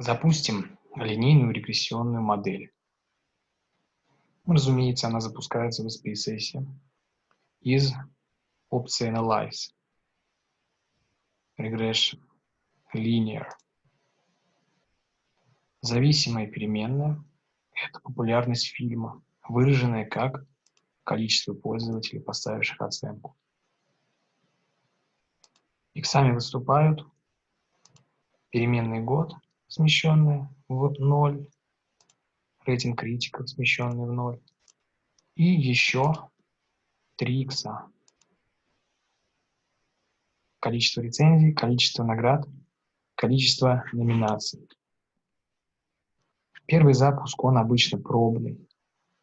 Запустим линейную регрессионную модель. Разумеется, она запускается в SPSS из опции Analyze, Regression, Linear. Зависимая переменная – это популярность фильма, выраженная как количество пользователей, поставивших оценку. Иксами выступают переменный год, смещенный в 0, рейтинг критиков, смещенный в 0, и еще 3 икса. Количество рецензий, количество наград, количество номинаций. Первый запуск, он обычно пробный,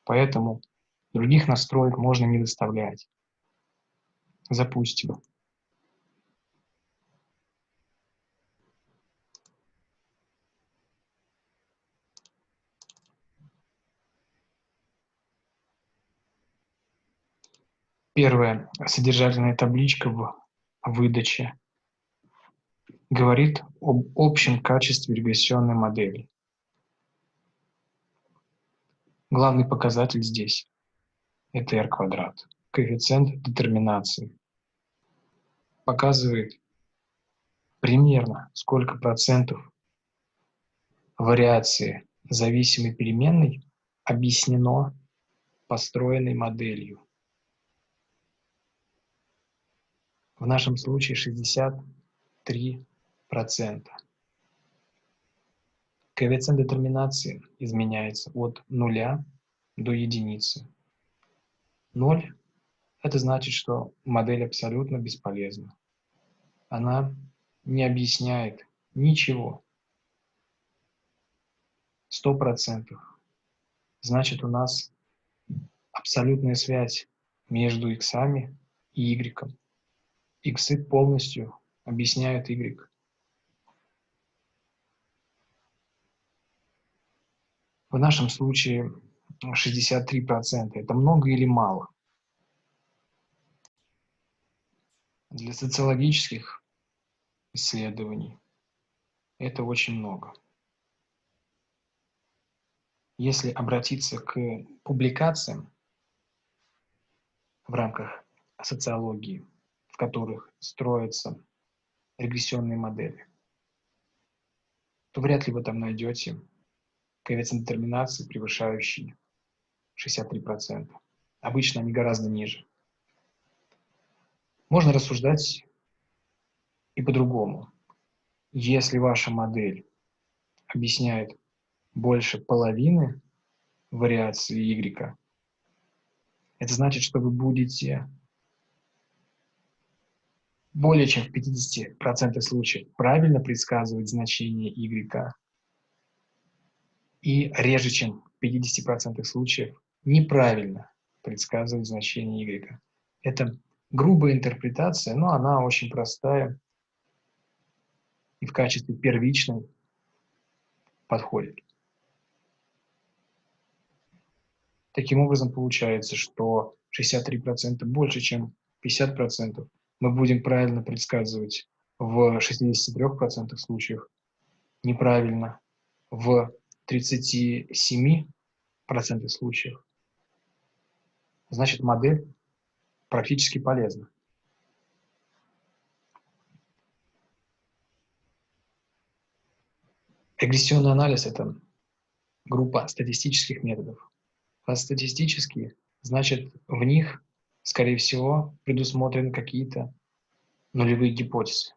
поэтому других настроек можно не выставлять. Запустим. Первая содержательная табличка в выдаче говорит об общем качестве регрессионной модели. Главный показатель здесь – это r квадрат, коэффициент детерминации. Показывает примерно сколько процентов вариации зависимой переменной объяснено построенной моделью. В нашем случае 63%. Коэффициент детерминации изменяется от нуля до единицы. Ноль – это значит, что модель абсолютно бесполезна. Она не объясняет ничего. Сто процентов. Значит, у нас абсолютная связь между иксами и y иксы полностью объясняют y. В нашем случае 63%. Это много или мало? Для социологических исследований это очень много. Если обратиться к публикациям в рамках социологии, в которых строятся регрессионные модели, то вряд ли вы там найдете коэффициент детерминации, превышающий 63%. Обычно они гораздо ниже. Можно рассуждать и по-другому. Если ваша модель объясняет больше половины вариации y, это значит, что вы будете более чем в 50% случаев правильно предсказывать значение y и реже, чем в 50% случаев неправильно предсказывать значение y. Это грубая интерпретация, но она очень простая и в качестве первичной подходит. Таким образом, получается, что 63% больше, чем 50% мы будем правильно предсказывать в 63% случаев, неправильно в 37% случаев. Значит, модель практически полезна. Регрессионный анализ – это группа статистических методов. А статистические, значит, в них скорее всего, предусмотрены какие-то нулевые гипотезы,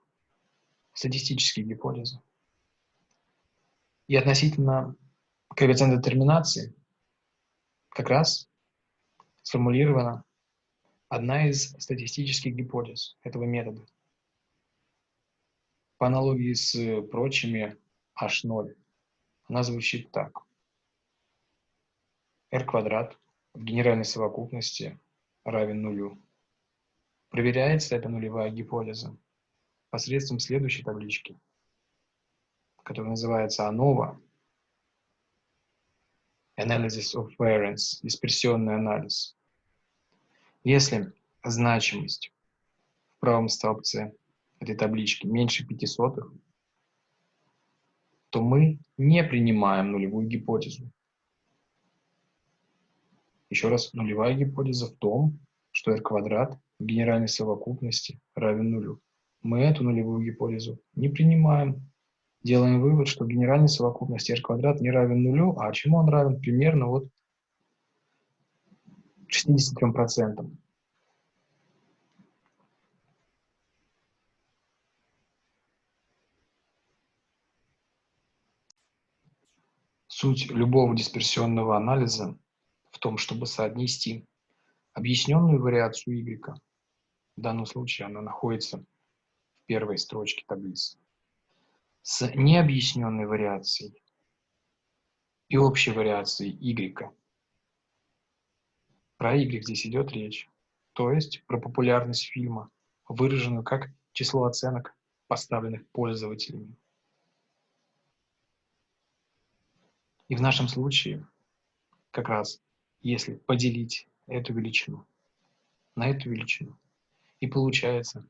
статистические гипотезы. И относительно коэффициента детерминации как раз сформулирована одна из статистических гипотез этого метода. По аналогии с прочими h0, она звучит так. r квадрат в генеральной совокупности равен нулю. Проверяется эта нулевая гипотеза посредством следующей таблички, которая называется ANOVA, Analysis of Variance, дисперсионный анализ. Если значимость в правом столбце этой таблички меньше 5 сотых, то мы не принимаем нулевую гипотезу. Еще раз, нулевая гипотеза в том, что r квадрат в генеральной совокупности равен нулю. Мы эту нулевую гипотезу не принимаем. Делаем вывод, что генеральная совокупность r квадрат не равен нулю, а чему он равен? Примерно вот 63%. Суть любого дисперсионного анализа в том, чтобы соотнести объясненную вариацию y, в данном случае она находится в первой строчке таблицы, с необъясненной вариацией и общей вариацией y. Про y здесь идет речь, то есть про популярность фильма, выраженную как число оценок, поставленных пользователями. И в нашем случае как раз если поделить эту величину на эту величину. И получается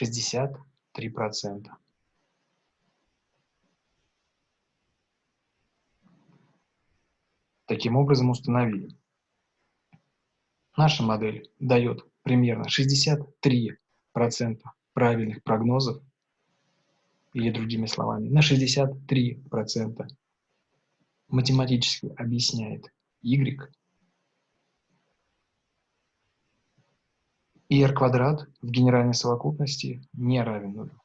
63%. Таким образом установили. Наша модель дает примерно 63% правильных прогнозов, или другими словами, на 63% математически объясняет y и r квадрат в генеральной совокупности не равен нулю.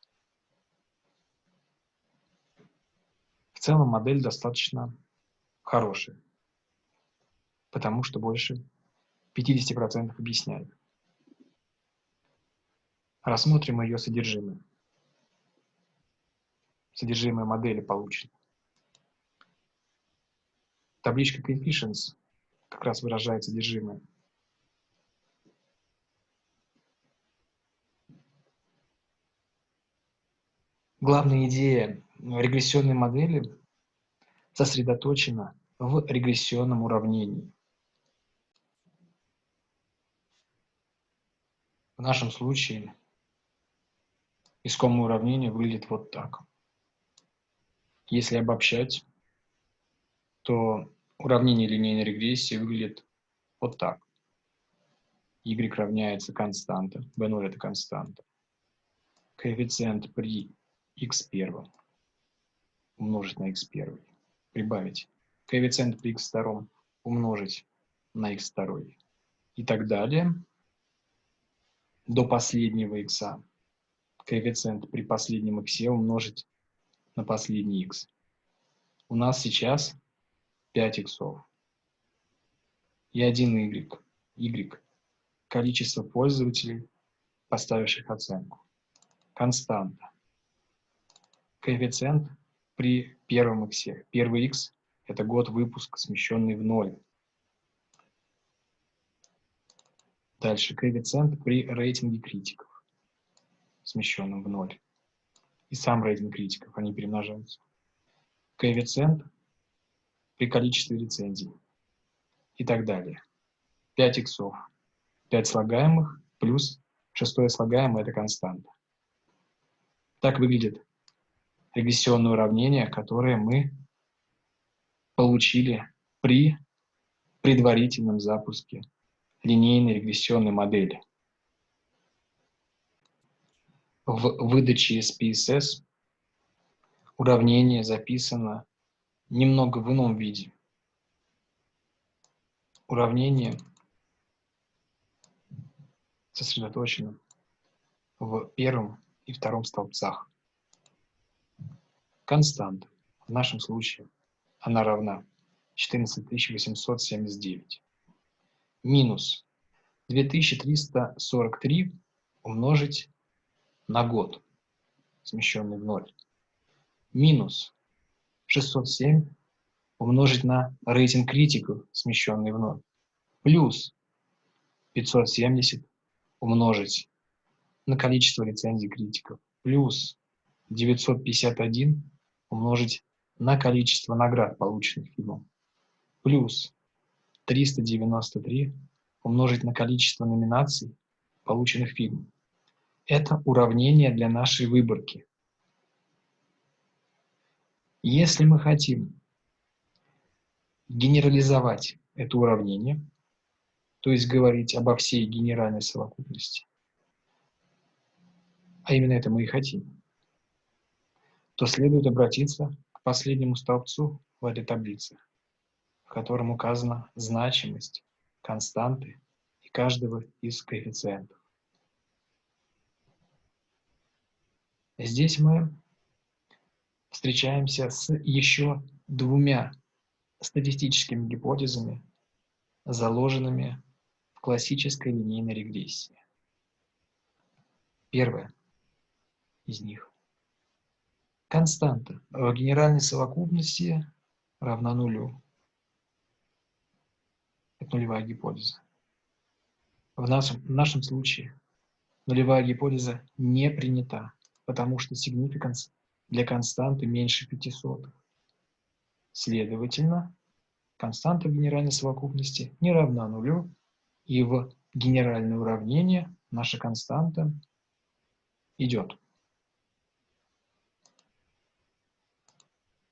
В целом модель достаточно хорошая, потому что больше 50% объясняет. Рассмотрим ее содержимое. Содержимое модели получено. Табличка coefficients как раз выражает содержимое. Главная идея регрессионной модели сосредоточена в регрессионном уравнении. В нашем случае искомое уравнение выглядит вот так. Если обобщать, то уравнение линейной регрессии выглядит вот так. y равняется константа, b0 это константа. Коэффициент при x1 умножить на x1, прибавить коэффициент при x2 умножить на x2 и так далее до последнего x. Коэффициент при последнем x умножить на последний x. У нас сейчас 5 иксов и 1 y. y – количество пользователей, поставивших оценку. Константа. Коэффициент при первом x. Первый x – это год выпуска, смещенный в ноль. Дальше коэффициент при рейтинге критиков, смещенном в ноль. И сам рейтинг критиков, они перемножаются. Коэффициент при количестве рецензий и так далее. 5 иксов, 5 слагаемых плюс шестое слагаемое – это константа. Так выглядит регрессионное уравнение, которое мы получили при предварительном запуске линейной регрессионной модели. В выдаче SPSS уравнение записано немного в ином виде. Уравнение сосредоточено в первом и втором столбцах. Константа. В нашем случае она равна 14879 минус 2343 умножить на год, смещенный в ноль, минус 607 умножить на рейтинг критиков, смещенный в ноль, плюс 570 умножить на количество рецензий критиков, плюс 951 умножить на количество наград, полученных фильмом, плюс 393 умножить на количество номинаций, полученных фильмом. Это уравнение для нашей выборки. Если мы хотим генерализовать это уравнение, то есть говорить обо всей генеральной совокупности, а именно это мы и хотим, то следует обратиться к последнему столбцу в этой таблице, в котором указана значимость константы и каждого из коэффициентов. Здесь мы встречаемся с еще двумя статистическими гипотезами, заложенными в классической линейной регрессии. Первая из них. Константа в генеральной совокупности равна нулю. Это нулевая гипотеза. В нашем, в нашем случае нулевая гипотеза не принята, потому что significance для константы меньше 500. Следовательно, константа в генеральной совокупности не равна нулю, и в генеральное уравнение наша константа идет.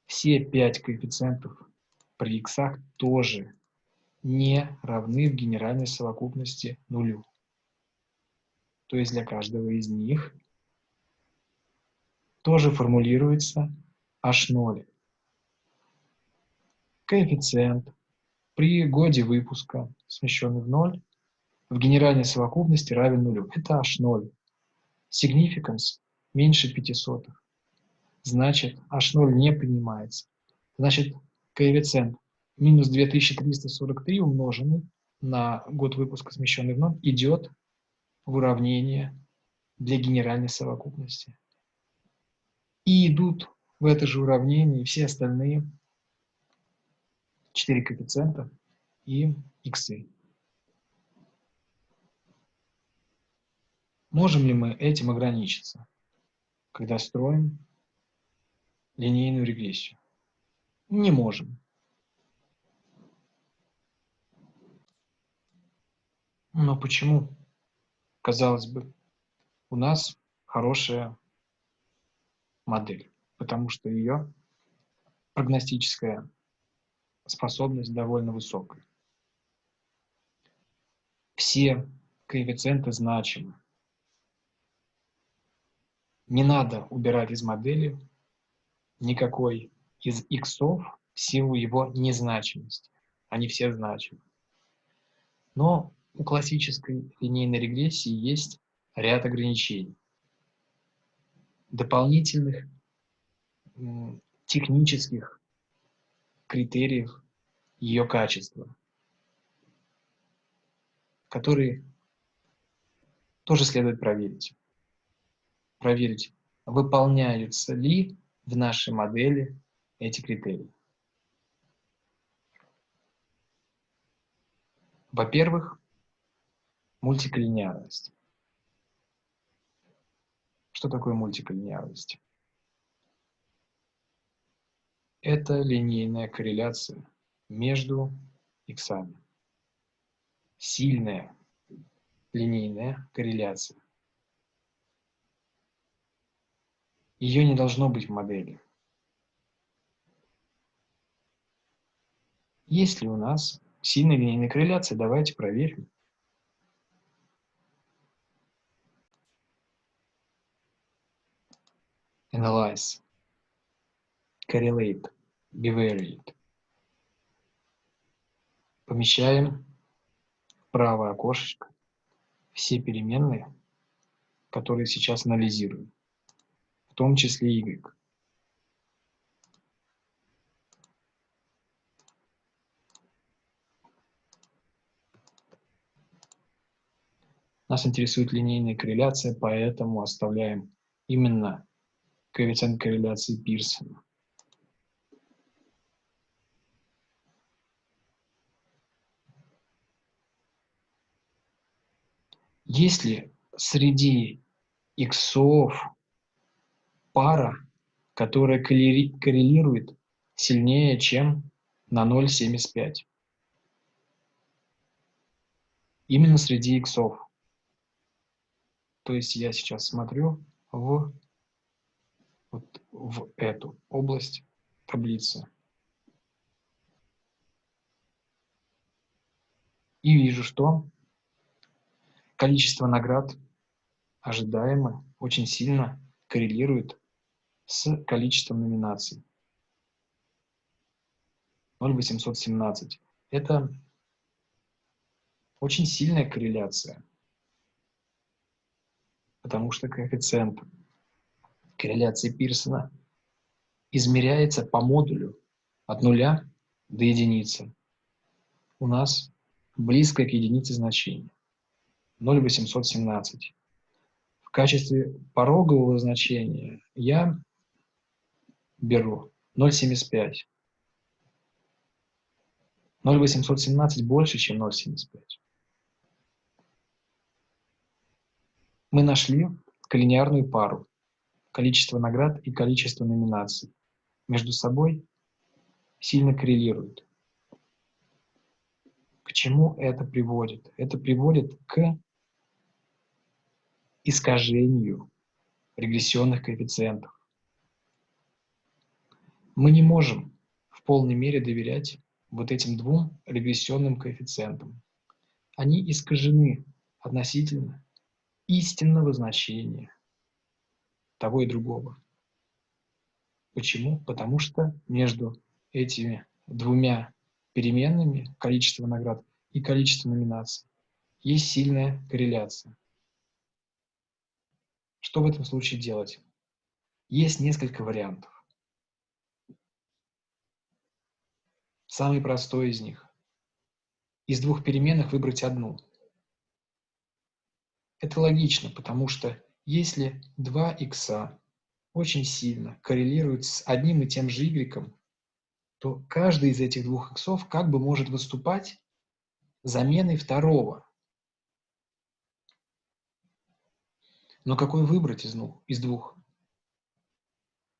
Все пять коэффициентов при x тоже не равны в генеральной совокупности нулю. То есть для каждого из них тоже формулируется h0. Коэффициент при годе выпуска, смещенный в ноль, в генеральной совокупности равен нулю. Это h0. Significance меньше 500. Значит, h0 не принимается. Значит, коэффициент минус 2343 умноженный на год выпуска, смещенный в ноль, идет в уравнение для генеральной совокупности. И идут в это же уравнение все остальные 4 коэффициента и иксы. Можем ли мы этим ограничиться, когда строим линейную регрессию? Не можем. Но почему? Казалось бы, у нас хорошая модель, потому что ее прогностическая способность довольно высокая. Все коэффициенты значимы. Не надо убирать из модели никакой из иксов в силу его незначимости. Они все значимы. Но у классической линейной регрессии есть ряд ограничений дополнительных технических критериев ее качества, которые тоже следует проверить. Проверить, выполняются ли в нашей модели эти критерии. Во-первых, мультиколлинеарность. Что такое мультиколлинеарность? Это линейная корреляция между иксами. Сильная линейная корреляция. Ее не должно быть в модели. Есть ли у нас сильная линейная корреляция? Давайте проверим. analyze, correlate, bivariate. Помещаем в правое окошечко все переменные, которые сейчас анализируем, том числе y. Нас интересует линейная корреляция, поэтому оставляем именно коэффициент корреляции Пирсона. Если среди иксов пара, которая коррелирует сильнее, чем на 0,75. Именно среди иксов. То есть я сейчас смотрю в вот в эту область таблицы. И вижу, что количество наград ожидаемо очень сильно коррелирует с количеством номинаций. 0,817. Это очень сильная корреляция, потому что коэффициент корреляции Пирсона измеряется по модулю от нуля до единицы. У нас близкое к единице значение 0,817. В качестве порогового значения я беру 0,75. 0,817 больше, чем 0,75. Мы нашли коллинеарную пару количество наград и количество номинаций между собой сильно коррелируют. К чему это приводит? Это приводит к искажению регрессионных коэффициентов. Мы не можем в полной мере доверять вот этим двум регрессионным коэффициентам. Они искажены относительно истинного значения того и другого. Почему? Потому что между этими двумя переменными, количество наград и количество номинаций, есть сильная корреляция. Что в этом случае делать? Есть несколько вариантов. Самый простой из них. Из двух переменных выбрать одну. Это логично, потому что если два икса очень сильно коррелируют с одним и тем же y, то каждый из этих двух иксов как бы может выступать заменой второго. Но какой выбрать из, ну, из двух?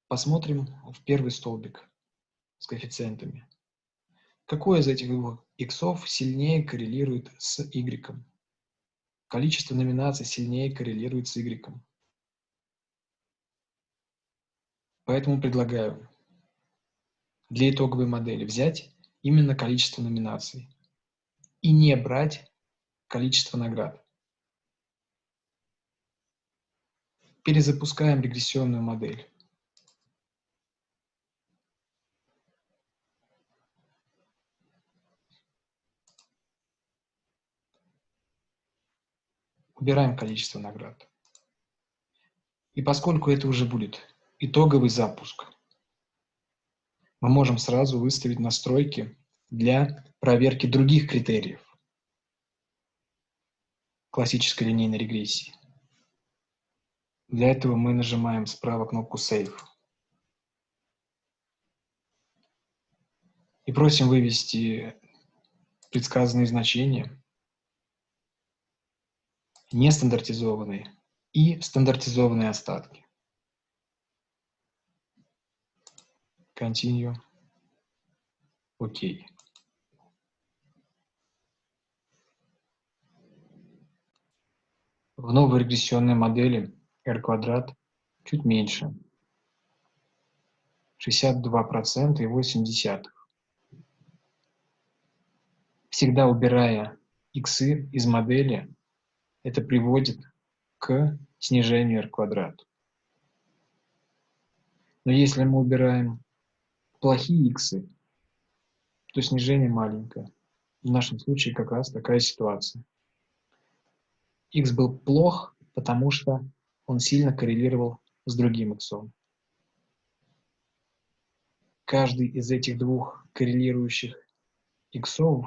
Посмотрим в первый столбик с коэффициентами. Какой из этих двух иксов сильнее коррелирует с y? Количество номинаций сильнее коррелирует с Y. Поэтому предлагаю для итоговой модели взять именно количество номинаций и не брать количество наград. Перезапускаем регрессионную модель. Убираем количество наград. И поскольку это уже будет итоговый запуск, мы можем сразу выставить настройки для проверки других критериев классической линейной регрессии. Для этого мы нажимаем справа кнопку Save. И просим вывести предсказанные значения нестандартизованные и стандартизованные остатки. Continue. Окей. В новой регрессионной модели r квадрат чуть меньше. 62% и 8 Всегда убирая иксы из модели, это приводит к снижению r квадрат. Но если мы убираем плохие иксы, то снижение маленькое. В нашем случае как раз такая ситуация. x был плох, потому что он сильно коррелировал с другим иксом. Каждый из этих двух коррелирующих иксов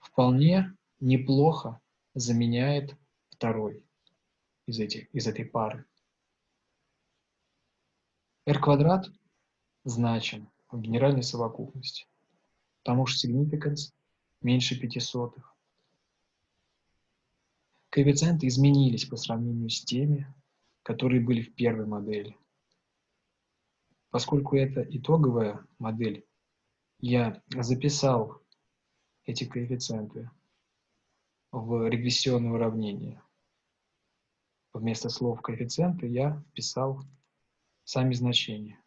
вполне неплохо заменяет второй из, этих, из этой пары. r квадрат значим в генеральной совокупности, потому что significance меньше 5 сотых. Коэффициенты изменились по сравнению с теми, которые были в первой модели. Поскольку это итоговая модель, я записал эти коэффициенты в регрессионное уравнение вместо слов коэффициенты я вписал сами значения.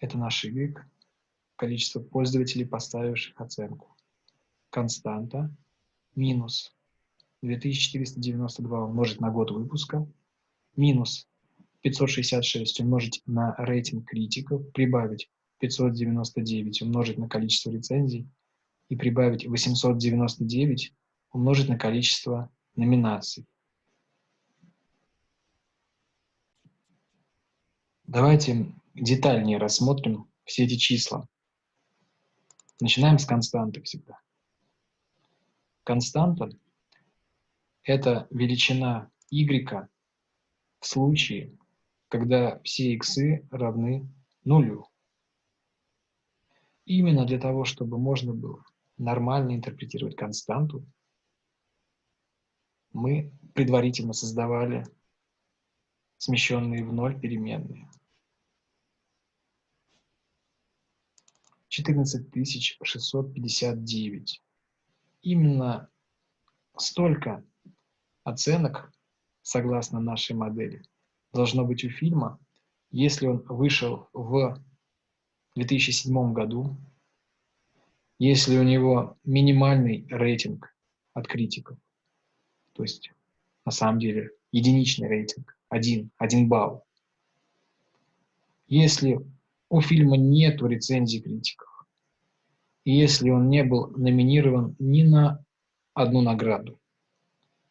Это наш Y, количество пользователей, поставивших оценку. Константа минус 2492 умножить на год выпуска, минус 566 умножить на рейтинг критиков, прибавить 599 умножить на количество рецензий и прибавить 899 умножить на количество номинаций. Давайте детальнее рассмотрим все эти числа. Начинаем с константы всегда. Константа – это величина y в случае, когда все x равны нулю. Именно для того, чтобы можно было нормально интерпретировать константу, мы предварительно создавали смещенные в ноль переменные. 14659. Именно столько оценок, согласно нашей модели, должно быть у фильма, если он вышел в 2007 году, если у него минимальный рейтинг от критиков, то есть на самом деле единичный рейтинг, один, один балл. Если у фильма нет рецензий критиков, если он не был номинирован ни на одну награду,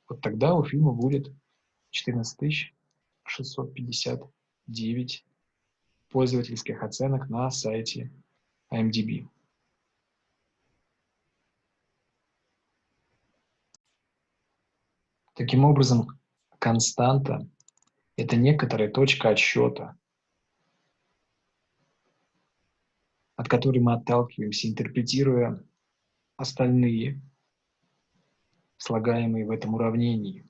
вот тогда у фильма будет 14 659 пользовательских оценок на сайте IMDb. Таким образом, константа – это некоторая точка отсчета, от которой мы отталкиваемся, интерпретируя остальные слагаемые в этом уравнении.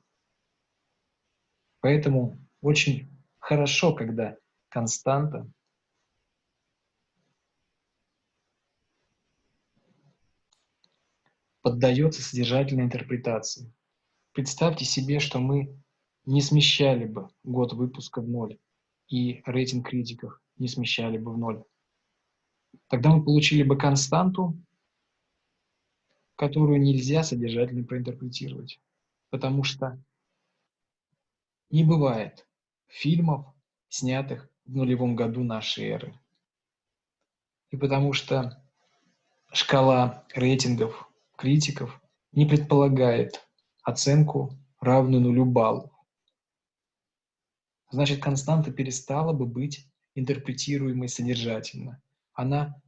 Поэтому очень хорошо, когда константа поддается содержательной интерпретации. Представьте себе, что мы не смещали бы год выпуска в ноль, и рейтинг критиков не смещали бы в ноль. Тогда мы получили бы константу, которую нельзя содержательно проинтерпретировать, потому что не бывает фильмов, снятых в нулевом году нашей эры. И потому что шкала рейтингов критиков не предполагает оценку, равную нулю баллов. Значит, константа перестала бы быть интерпретируемой содержательно. Она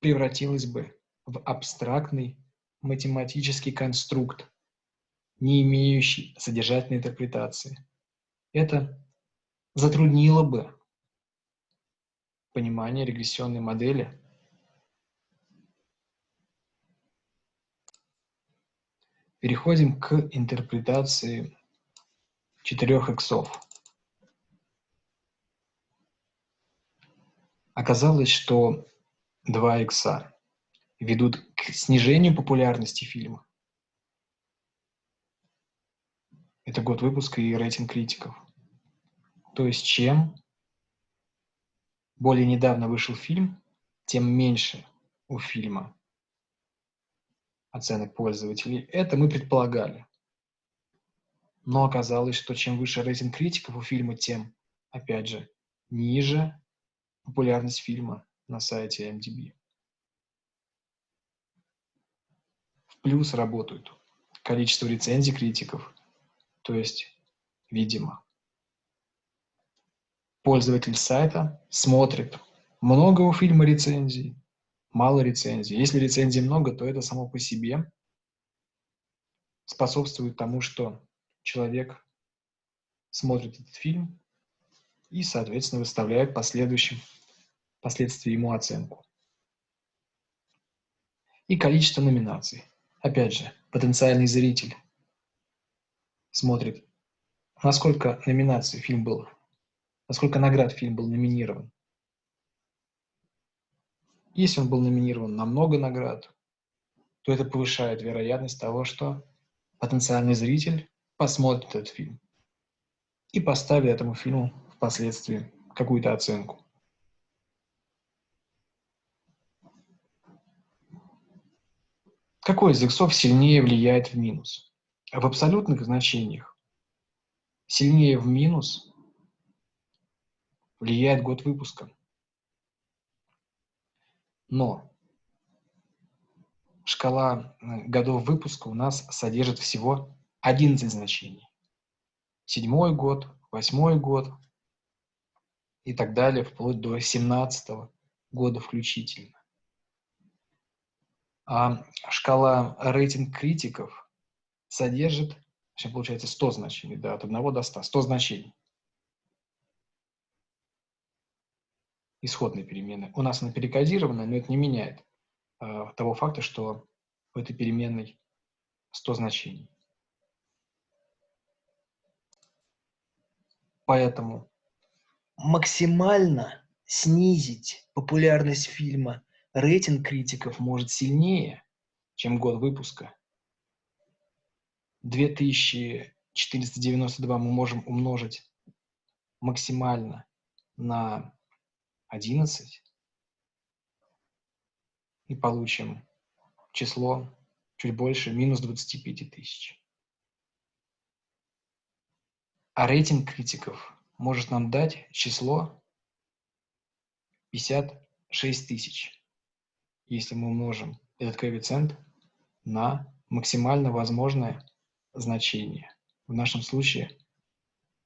превратилась бы в абстрактный математический конструкт, не имеющий содержательной интерпретации. Это затруднило бы понимание регрессионной модели Переходим к интерпретации четырех иксов. Оказалось, что два икса ведут к снижению популярности фильма. Это год выпуска и рейтинг критиков. То есть чем более недавно вышел фильм, тем меньше у фильма оценок пользователей. Это мы предполагали. Но оказалось, что чем выше рейтинг критиков у фильма, тем, опять же, ниже популярность фильма на сайте MDB. В плюс работают количество рецензий критиков, то есть, видимо, пользователь сайта смотрит много у фильма рецензий, мало рецензий. Если рецензий много, то это само по себе способствует тому, что человек смотрит этот фильм и, соответственно, выставляет последующим, последствия ему оценку. И количество номинаций. Опять же, потенциальный зритель смотрит, насколько номинаций фильм был, насколько наград фильм был номинирован. Если он был номинирован на много наград, то это повышает вероятность того, что потенциальный зритель посмотрит этот фильм и поставит этому фильму впоследствии какую-то оценку. Какой из иксов сильнее влияет в минус? В абсолютных значениях сильнее в минус влияет год выпуска. Но шкала э, годов выпуска у нас содержит всего 11 значений. Седьмой год, восьмой год, и так далее, вплоть до 17 года включительно. А шкала рейтинг критиков содержит, сейчас получается 100 значений, да, от 1 до 100, 100 значений. Исходной перемены. У нас она перекодирована, но это не меняет э, того факта, что в этой переменной 100 значений. Поэтому максимально снизить популярность фильма рейтинг критиков может сильнее, чем год выпуска. 2492 мы можем умножить максимально на 11 и получим число чуть больше минус 25 тысяч. А рейтинг критиков может нам дать число 56 тысяч если мы умножим этот коэффициент на максимально возможное значение. В нашем случае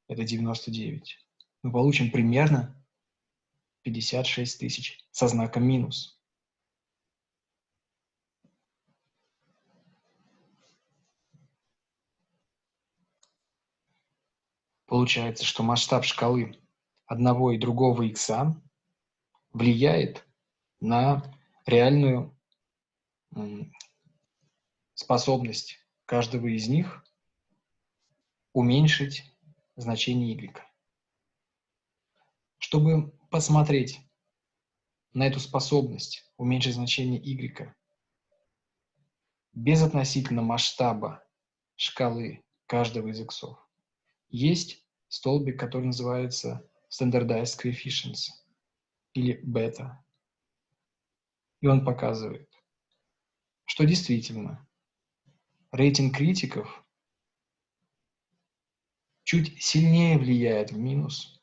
это 99. Мы получим примерно 56 тысяч со знаком минус. Получается, что масштаб шкалы одного и другого икса влияет на реальную способность каждого из них уменьшить значение y. Чтобы посмотреть на эту способность уменьшить значение y без относительно масштаба шкалы каждого из иксов, есть столбик, который называется Standardized Coefficients или бета. И он показывает, что действительно рейтинг критиков чуть сильнее влияет в минус,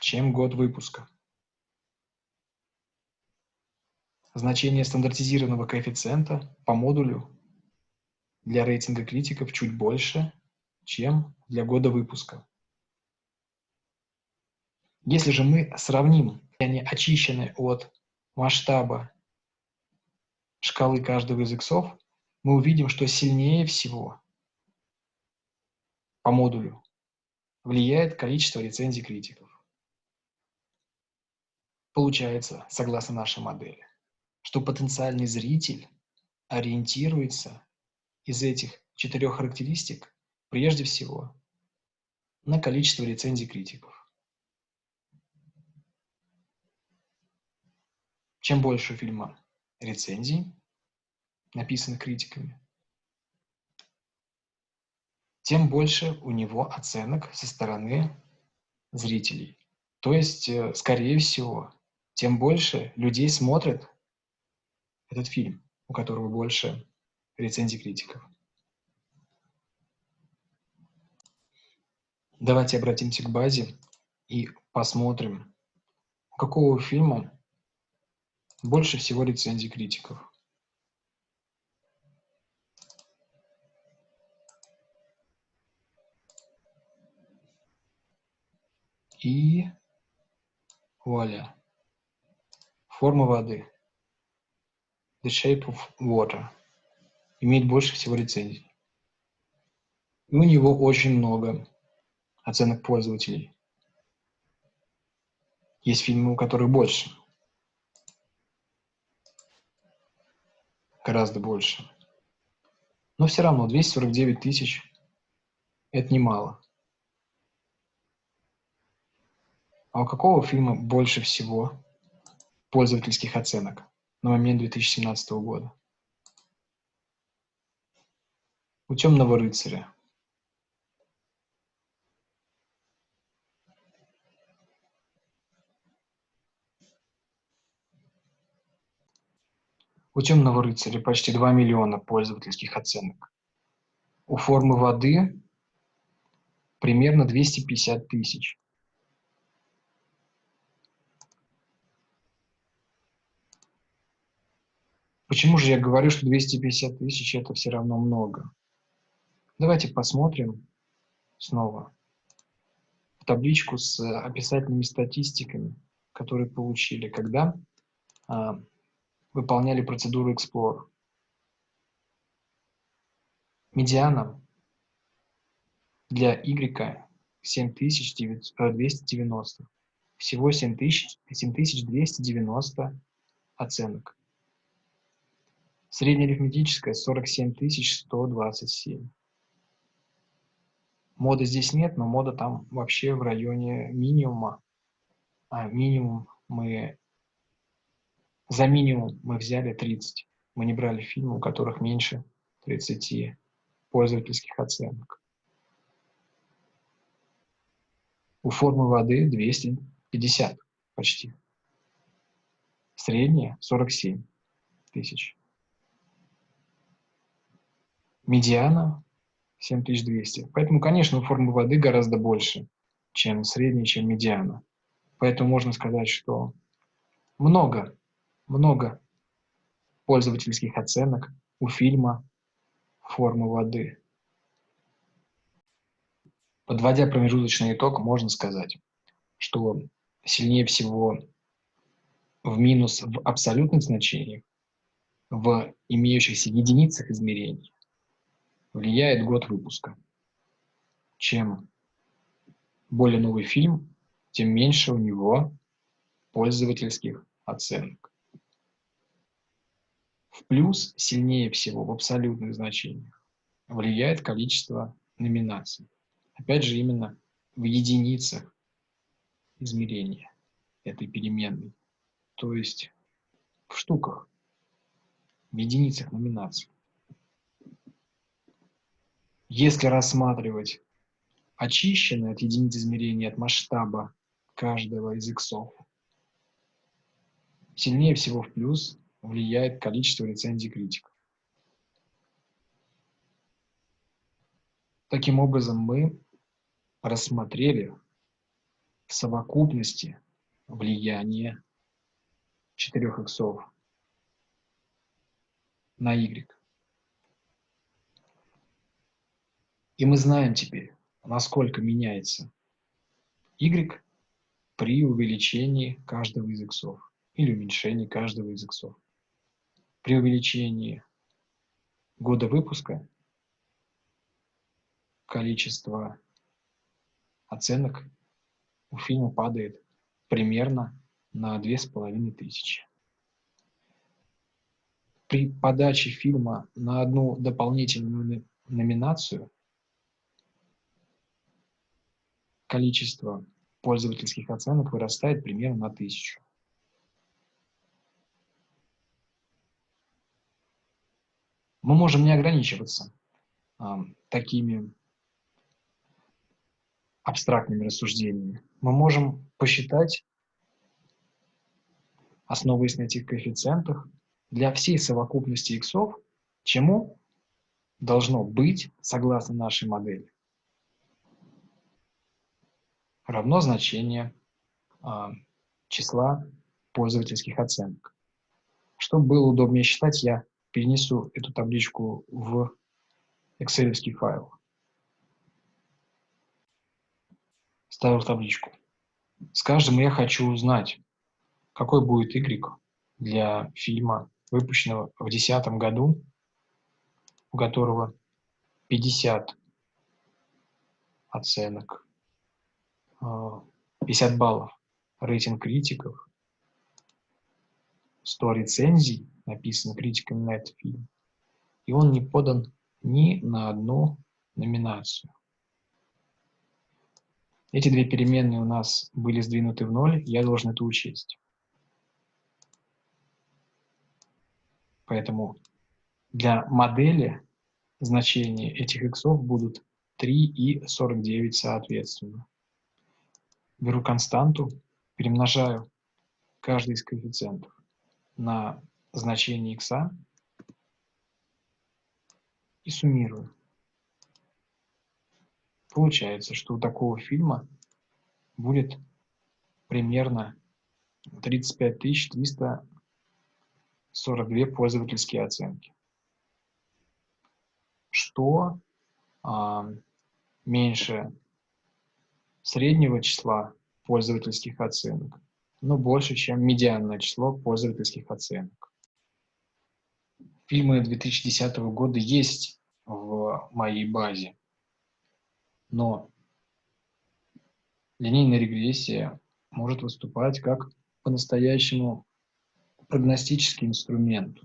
чем год выпуска. Значение стандартизированного коэффициента по модулю для рейтинга критиков чуть больше, чем для года выпуска. Если же мы сравним, они очищены от масштаба шкалы каждого из иксов, мы увидим, что сильнее всего по модулю влияет количество рецензий критиков. Получается, согласно нашей модели, что потенциальный зритель ориентируется из этих четырех характеристик прежде всего на количество рецензий критиков. Чем больше у фильма рецензий, написанных критиками, тем больше у него оценок со стороны зрителей. То есть, э, скорее всего, тем больше людей смотрят этот фильм, у которого больше рецензий критиков. Давайте обратимся к базе и посмотрим, какого фильма больше всего рецензий критиков. И вуаля. Форма воды. The shape of water. Имеет больше всего рецензий. И у него очень много оценок пользователей. Есть фильмы, у которых больше. Гораздо больше. Но все равно 249 тысяч – это немало. А у какого фильма больше всего пользовательских оценок на момент 2017 года? У «Темного рыцаря». У темного рыцаря почти 2 миллиона пользовательских оценок. У формы воды примерно 250 тысяч. Почему же я говорю, что 250 тысяч это все равно много? Давайте посмотрим снова в табличку с описательными статистиками, которые получили, когда а, выполняли процедуру Explorer. Медиана для Y 7290. Всего 7290 оценок. Среднеарифметическая 47127. Моды здесь нет, но мода там вообще в районе минимума. А минимум мы... За минимум мы взяли 30. Мы не брали фильмы, у которых меньше 30 пользовательских оценок. У формы воды 250 почти. Средняя 47 тысяч. Медиана 7200. Поэтому, конечно, у формы воды гораздо больше, чем средняя, чем медиана. Поэтому можно сказать, что много, много пользовательских оценок у фильма «Формы воды». Подводя промежуточный итог, можно сказать, что сильнее всего в минус в абсолютных значениях, в имеющихся единицах измерений, влияет год выпуска. Чем более новый фильм, тем меньше у него пользовательских оценок. В плюс сильнее всего в абсолютных значениях влияет количество номинаций. Опять же, именно в единицах измерения этой переменной, то есть в штуках, в единицах номинаций. Если рассматривать очищенный от единиц измерения, от масштаба каждого из иксов, сильнее всего в плюс влияет количество рецензий критиков. Таким образом, мы рассмотрели в совокупности влияние четырех иксов на y. И мы знаем теперь, насколько меняется y при увеличении каждого из иксов или уменьшении каждого из иксов. При увеличении года выпуска количество оценок у фильма падает примерно на две с половиной тысячи. При подаче фильма на одну дополнительную номинацию количество пользовательских оценок вырастает примерно на тысячу. Мы можем не ограничиваться а, такими абстрактными рассуждениями. Мы можем посчитать, основываясь на этих коэффициентах, для всей совокупности иксов, чему должно быть, согласно нашей модели, равно значение а, числа пользовательских оценок. Чтобы было удобнее считать, я перенесу эту табличку в Excel файл. ставил табличку. Скажем, я хочу узнать, какой будет Y для фильма, выпущенного в 2010 году, у которого 50 оценок, 50 а, баллов рейтинг критиков, 100 рецензий написано критиками на этот фильм, и он не подан ни на одну номинацию. Эти две переменные у нас были сдвинуты в ноль, я должен это учесть. Поэтому для модели значения этих иксов будут 3 и 49 соответственно. Беру константу, перемножаю каждый из коэффициентов на значение x и суммирую. Получается, что у такого фильма будет примерно 35 342 пользовательские оценки. Что а, меньше среднего числа пользовательских оценок, но больше, чем медианное число пользовательских оценок. Фильмы 2010 года есть в моей базе, но линейная регрессия может выступать как по-настоящему прогностический инструмент.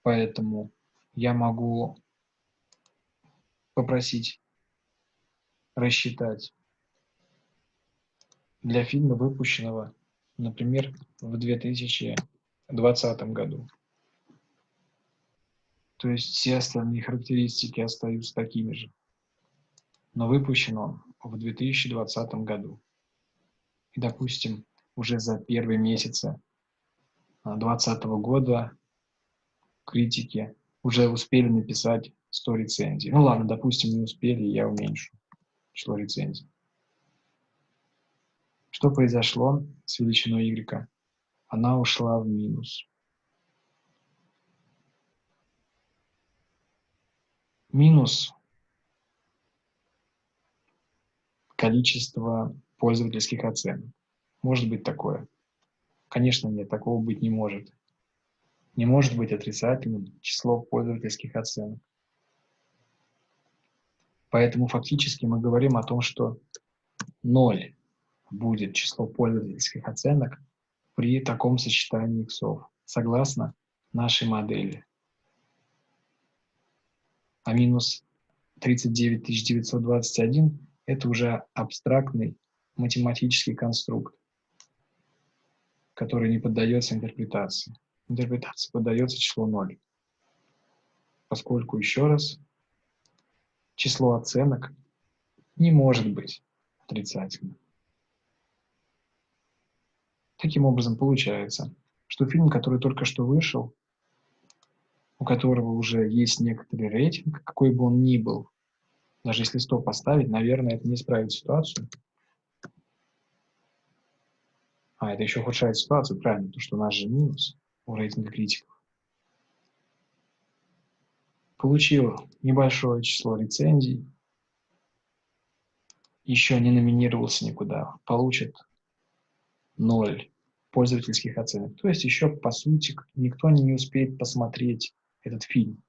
Поэтому я могу попросить рассчитать для фильма, выпущенного, например, в 2020 году. То есть все остальные характеристики остаются такими же. Но выпущен он в 2020 году. И, допустим, уже за первые месяцы 2020 года критики уже успели написать 100 рецензий. Ну ладно, допустим, не успели, я уменьшу число рецензий. Что произошло с величиной y? Она ушла в минус. Минус количество пользовательских оценок. Может быть такое? Конечно, нет, такого быть не может. Не может быть отрицательным число пользовательских оценок. Поэтому фактически мы говорим о том, что 0 будет число пользовательских оценок при таком сочетании иксов, согласно нашей модели. А минус 39921 – это уже абстрактный математический конструкт, который не поддается интерпретации. Интерпретации поддается число 0. Поскольку, еще раз, число оценок не может быть отрицательным. Таким образом, получается, что фильм, который только что вышел, у которого уже есть некоторый рейтинг, какой бы он ни был, даже если 100 поставить, наверное, это не исправит ситуацию. А, это еще ухудшает ситуацию, правильно, потому что у нас же минус у рейтинга критиков. Получил небольшое число рецензий, еще не номинировался никуда, получит 0 пользовательских оценок. То есть еще, по сути, никто не успеет посмотреть этот фильм.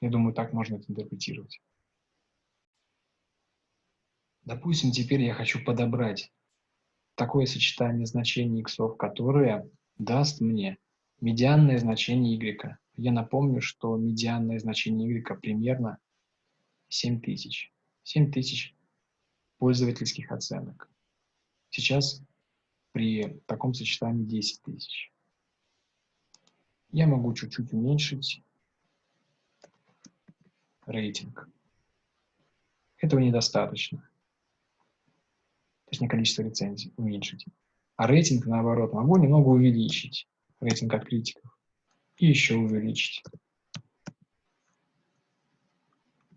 Я думаю, так можно это интерпретировать. Допустим, теперь я хочу подобрать такое сочетание значений иксов, которое даст мне медианное значение y. Я напомню, что медианное значение y примерно 7000. 7000 пользовательских оценок. Сейчас при таком сочетании 10 тысяч. Я могу чуть-чуть уменьшить рейтинг. Этого недостаточно. Точнее, количество рецензий уменьшить. А рейтинг, наоборот, могу немного увеличить. Рейтинг от критиков. И еще увеличить.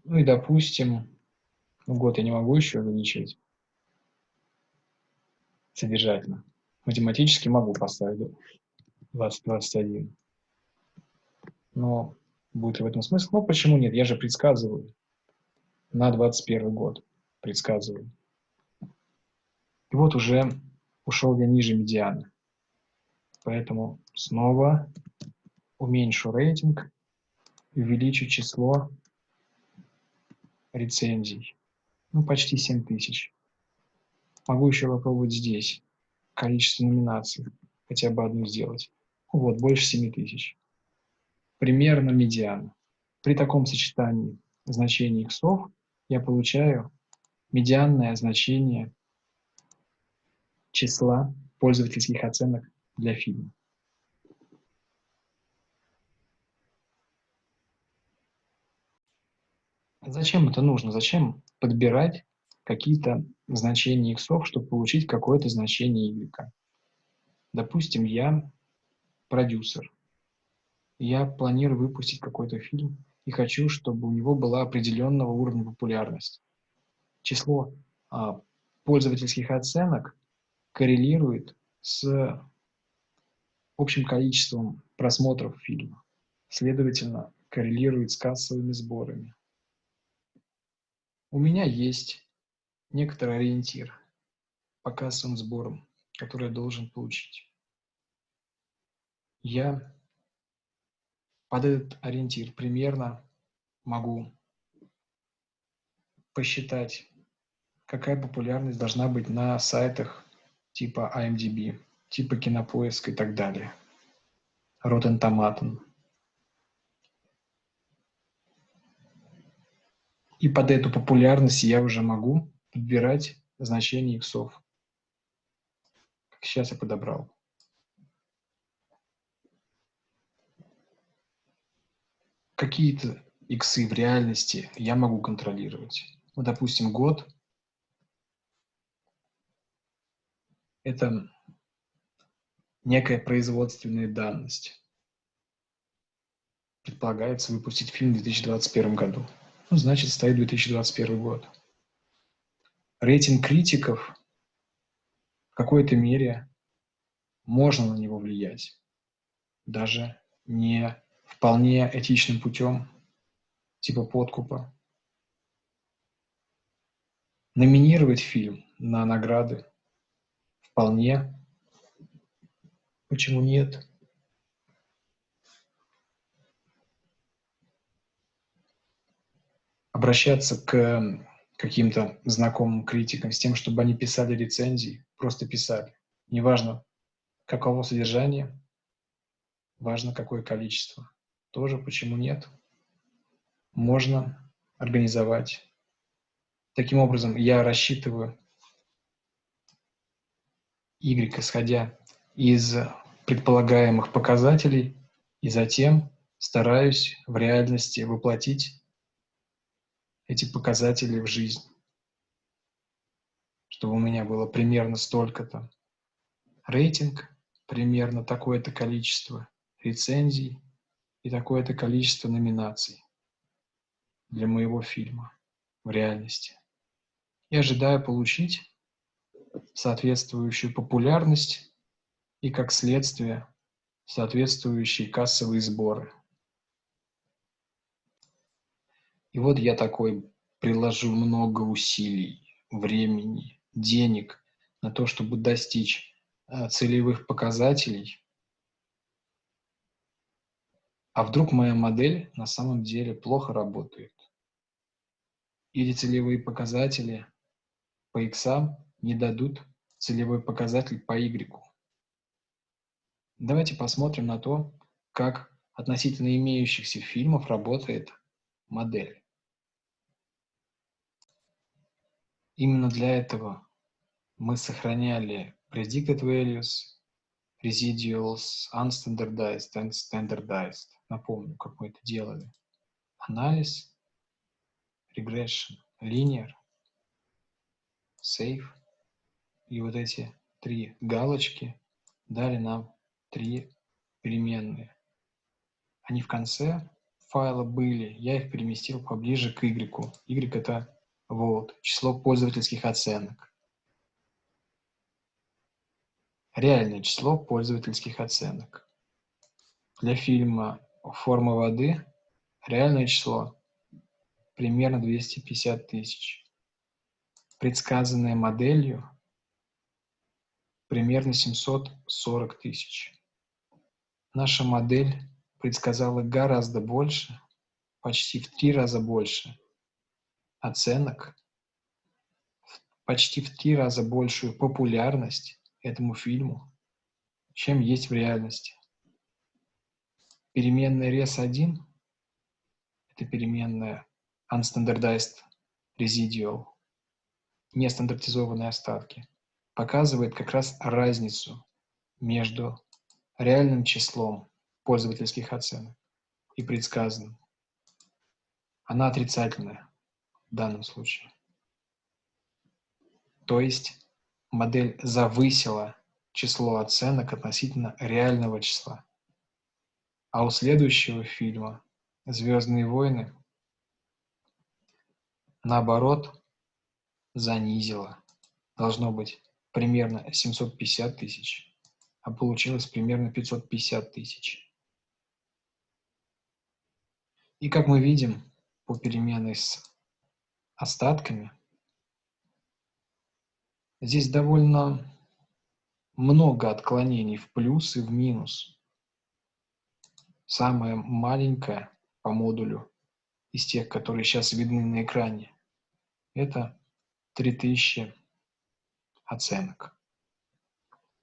Ну и, допустим, ну, год я не могу еще увеличивать содержательно. Математически могу поставить 2021. Но будет ли в этом смысл? Ну, почему нет? Я же предсказываю на 21 год. Предсказываю. И вот уже ушел я ниже медианы. Поэтому снова уменьшу рейтинг, увеличу число рецензий ну, почти 7 тысяч. Могу еще попробовать здесь количество номинаций, хотя бы одну сделать. Вот, больше 7 тысяч. Примерно медиана. При таком сочетании значений иксов я получаю медианное значение числа пользовательских оценок для фильма. Зачем это нужно? Зачем подбирать какие-то значения иксов, чтобы получить какое-то значение y? Допустим, я продюсер. Я планирую выпустить какой-то фильм и хочу, чтобы у него была определенного уровня популярность. Число а, пользовательских оценок коррелирует с общим количеством просмотров фильма. Следовательно, коррелирует с кассовыми сборами. У меня есть некоторый ориентир по кассовым сборам, который я должен получить. Я под этот ориентир примерно могу посчитать, какая популярность должна быть на сайтах типа IMDb, типа Кинопоиск и так далее. Rotten Tomato. И под эту популярность я уже могу подбирать значение иксов. Как сейчас я подобрал. Какие-то иксы в реальности я могу контролировать. Ну, допустим, год – это некая производственная данность. Предполагается выпустить фильм в 2021 году. Ну, значит, стоит 2021 год. Рейтинг критиков в какой-то мере можно на него влиять. Даже не вполне этичным путем, типа подкупа. Номинировать фильм на награды вполне. Почему нет? обращаться к каким-то знакомым критикам с тем, чтобы они писали рецензии, просто писали. Неважно, каково содержание, важно, какое количество. Тоже почему нет? Можно организовать. Таким образом, я рассчитываю Y, исходя из предполагаемых показателей, и затем стараюсь в реальности воплотить эти показатели в жизнь, чтобы у меня было примерно столько-то. Рейтинг примерно такое-то количество рецензий и такое-то количество номинаций для моего фильма в реальности. И ожидаю получить соответствующую популярность и, как следствие, соответствующие кассовые сборы – И вот я такой приложу много усилий, времени, денег на то, чтобы достичь э, целевых показателей. А вдруг моя модель на самом деле плохо работает? Или целевые показатели по X не дадут целевой показатель по Y? Давайте посмотрим на то, как относительно имеющихся фильмов работает модель. Именно для этого мы сохраняли predicted values, residuals, unstandardized and standardized. Напомню, как мы это делали. Анализ, regression, linear, safe. И вот эти три галочки дали нам три переменные. Они в конце файла были, я их переместил поближе к y. y это вот, число пользовательских оценок. Реальное число пользовательских оценок. Для фильма «Форма воды» реальное число примерно 250 тысяч. Предсказанное моделью примерно 740 тысяч. Наша модель предсказала гораздо больше, почти в три раза больше оценок, почти в три раза большую популярность этому фильму, чем есть в реальности. Переменная res1 – это переменная unstandardized residual, нестандартизованные остатки, показывает как раз разницу между реальным числом пользовательских оценок и предсказанным. Она отрицательная в данном случае. То есть модель завысила число оценок относительно реального числа. А у следующего фильма «Звездные войны» наоборот занизило. Должно быть примерно 750 тысяч, а получилось примерно 550 тысяч. И как мы видим по переменной с остатками, здесь довольно много отклонений в плюс и в минус. Самое маленькое по модулю из тех, которые сейчас видны на экране, это 3000 оценок.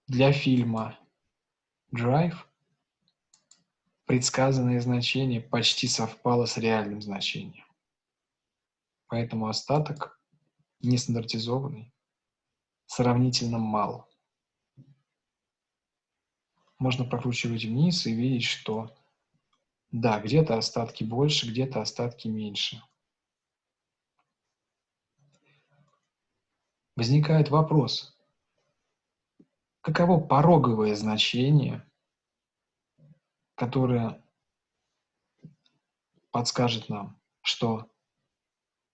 Для фильма Drive предсказанное значение почти совпало с реальным значением. Поэтому остаток нестандартизованный сравнительно мало можно прокручивать вниз и видеть, что да, где-то остатки больше, где-то остатки меньше. Возникает вопрос, каково пороговое значение, которое подскажет нам, что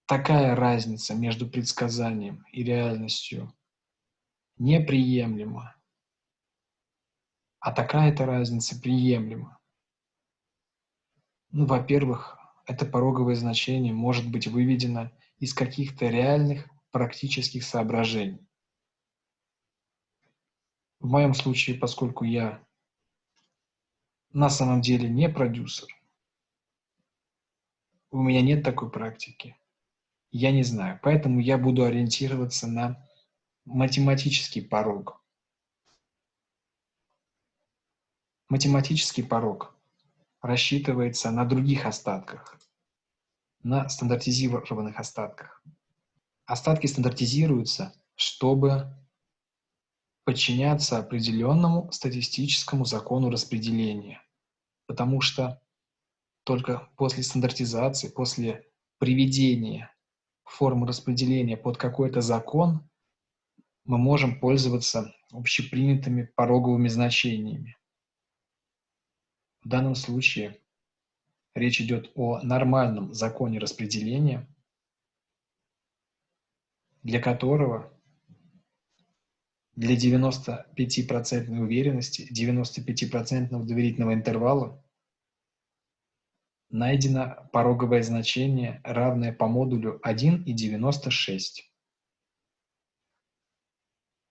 такая разница между предсказанием и реальностью неприемлема, а такая-то разница приемлема. Ну, во-первых, это пороговое значение может быть выведено из каких-то реальных практических соображений. В моем случае, поскольку я на самом деле не продюсер, у меня нет такой практики, я не знаю. Поэтому я буду ориентироваться на математический порог. Математический порог рассчитывается на других остатках, на стандартизированных остатках. Остатки стандартизируются, чтобы подчиняться определенному статистическому закону распределения, потому что только после стандартизации, после приведения формы распределения под какой-то закон мы можем пользоваться общепринятыми пороговыми значениями. В данном случае речь идет о нормальном законе распределения, для которого для 95% уверенности, 95% доверительного интервала найдено пороговое значение, равное по модулю 1,96.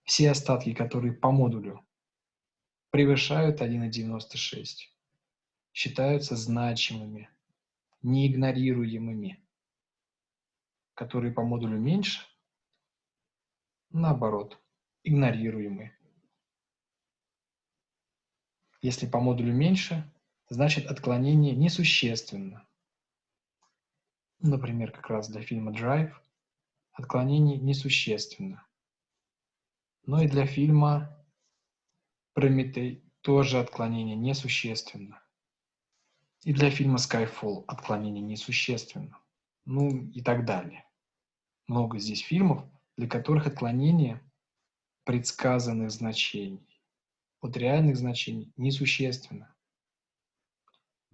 Все остатки, которые по модулю превышают 1,96, считаются значимыми, неигнорируемыми, которые по модулю меньше, наоборот, игнорируемы. Если по модулю меньше, значит отклонение несущественно. Например, как раз для фильма Drive отклонение несущественно. Но и для фильма Прометей тоже отклонение несущественно. И для фильма Skyfall отклонение несущественно. Ну и так далее. Много здесь фильмов, для которых отклонение предсказанных значений от реальных значений несущественно.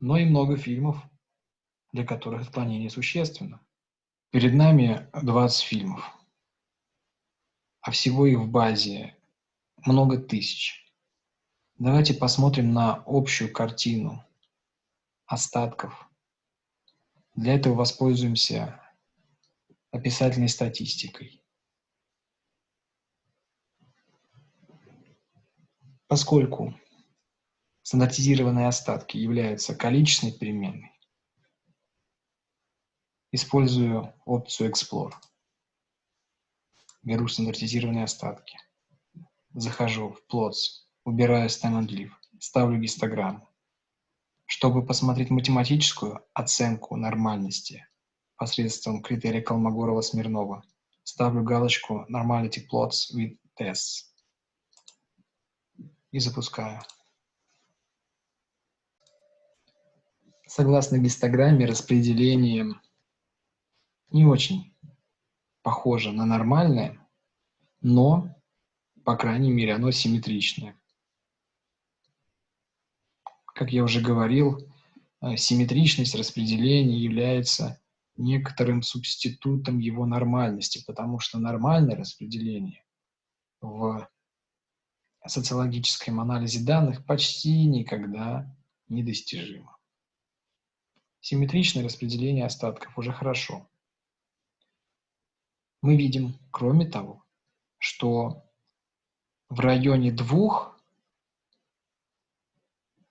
Но и много фильмов, для которых отклонение существенно. Перед нами 20 фильмов, а всего их в базе много тысяч. Давайте посмотрим на общую картину остатков. Для этого воспользуемся описательной статистикой. Поскольку стандартизированные остатки являются количественной переменной, использую опцию Explore. Беру стандартизированные остатки. Захожу в Plots, убираю Stand and Leave, ставлю гистограмму. Чтобы посмотреть математическую оценку нормальности посредством критерия Колмогорова-Смирнова, ставлю галочку Normality Plots with Tests и запускаю. Согласно гистограмме, распределение не очень похоже на нормальное, но по крайней мере, оно симметричное. Как я уже говорил, э, симметричность распределения является некоторым субститутом его нормальности, потому что нормальное распределение в социологическом анализе данных почти никогда недостижимо. Симметричное распределение остатков уже хорошо. Мы видим, кроме того, что в районе двух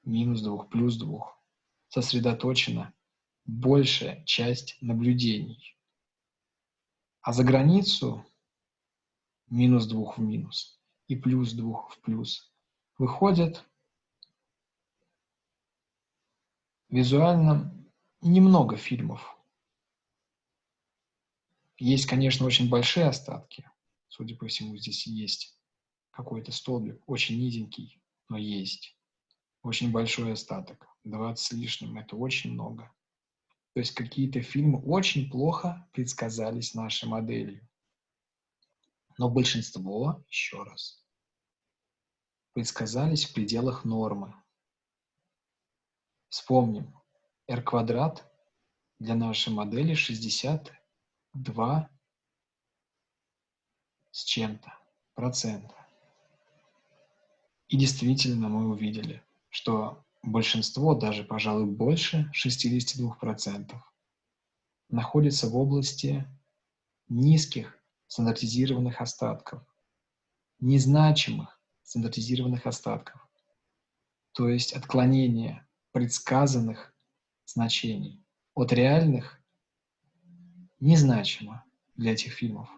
минус двух плюс двух сосредоточена большая часть наблюдений. А за границу минус двух в минус и плюс двух в плюс выходят визуально немного фильмов. Есть, конечно, очень большие остатки. Судя по всему, здесь есть какой-то столбик, очень низенький, но есть. Очень большой остаток, 20 с лишним, это очень много. То есть какие-то фильмы очень плохо предсказались нашей моделью. Но большинство, еще раз, предсказались в пределах нормы. Вспомним, r квадрат для нашей модели 62 с чем-то процента. И действительно мы увидели, что большинство, даже, пожалуй, больше 62%, находится в области низких стандартизированных остатков, незначимых стандартизированных остатков, то есть отклонение предсказанных значений от реальных незначимо для этих фильмов.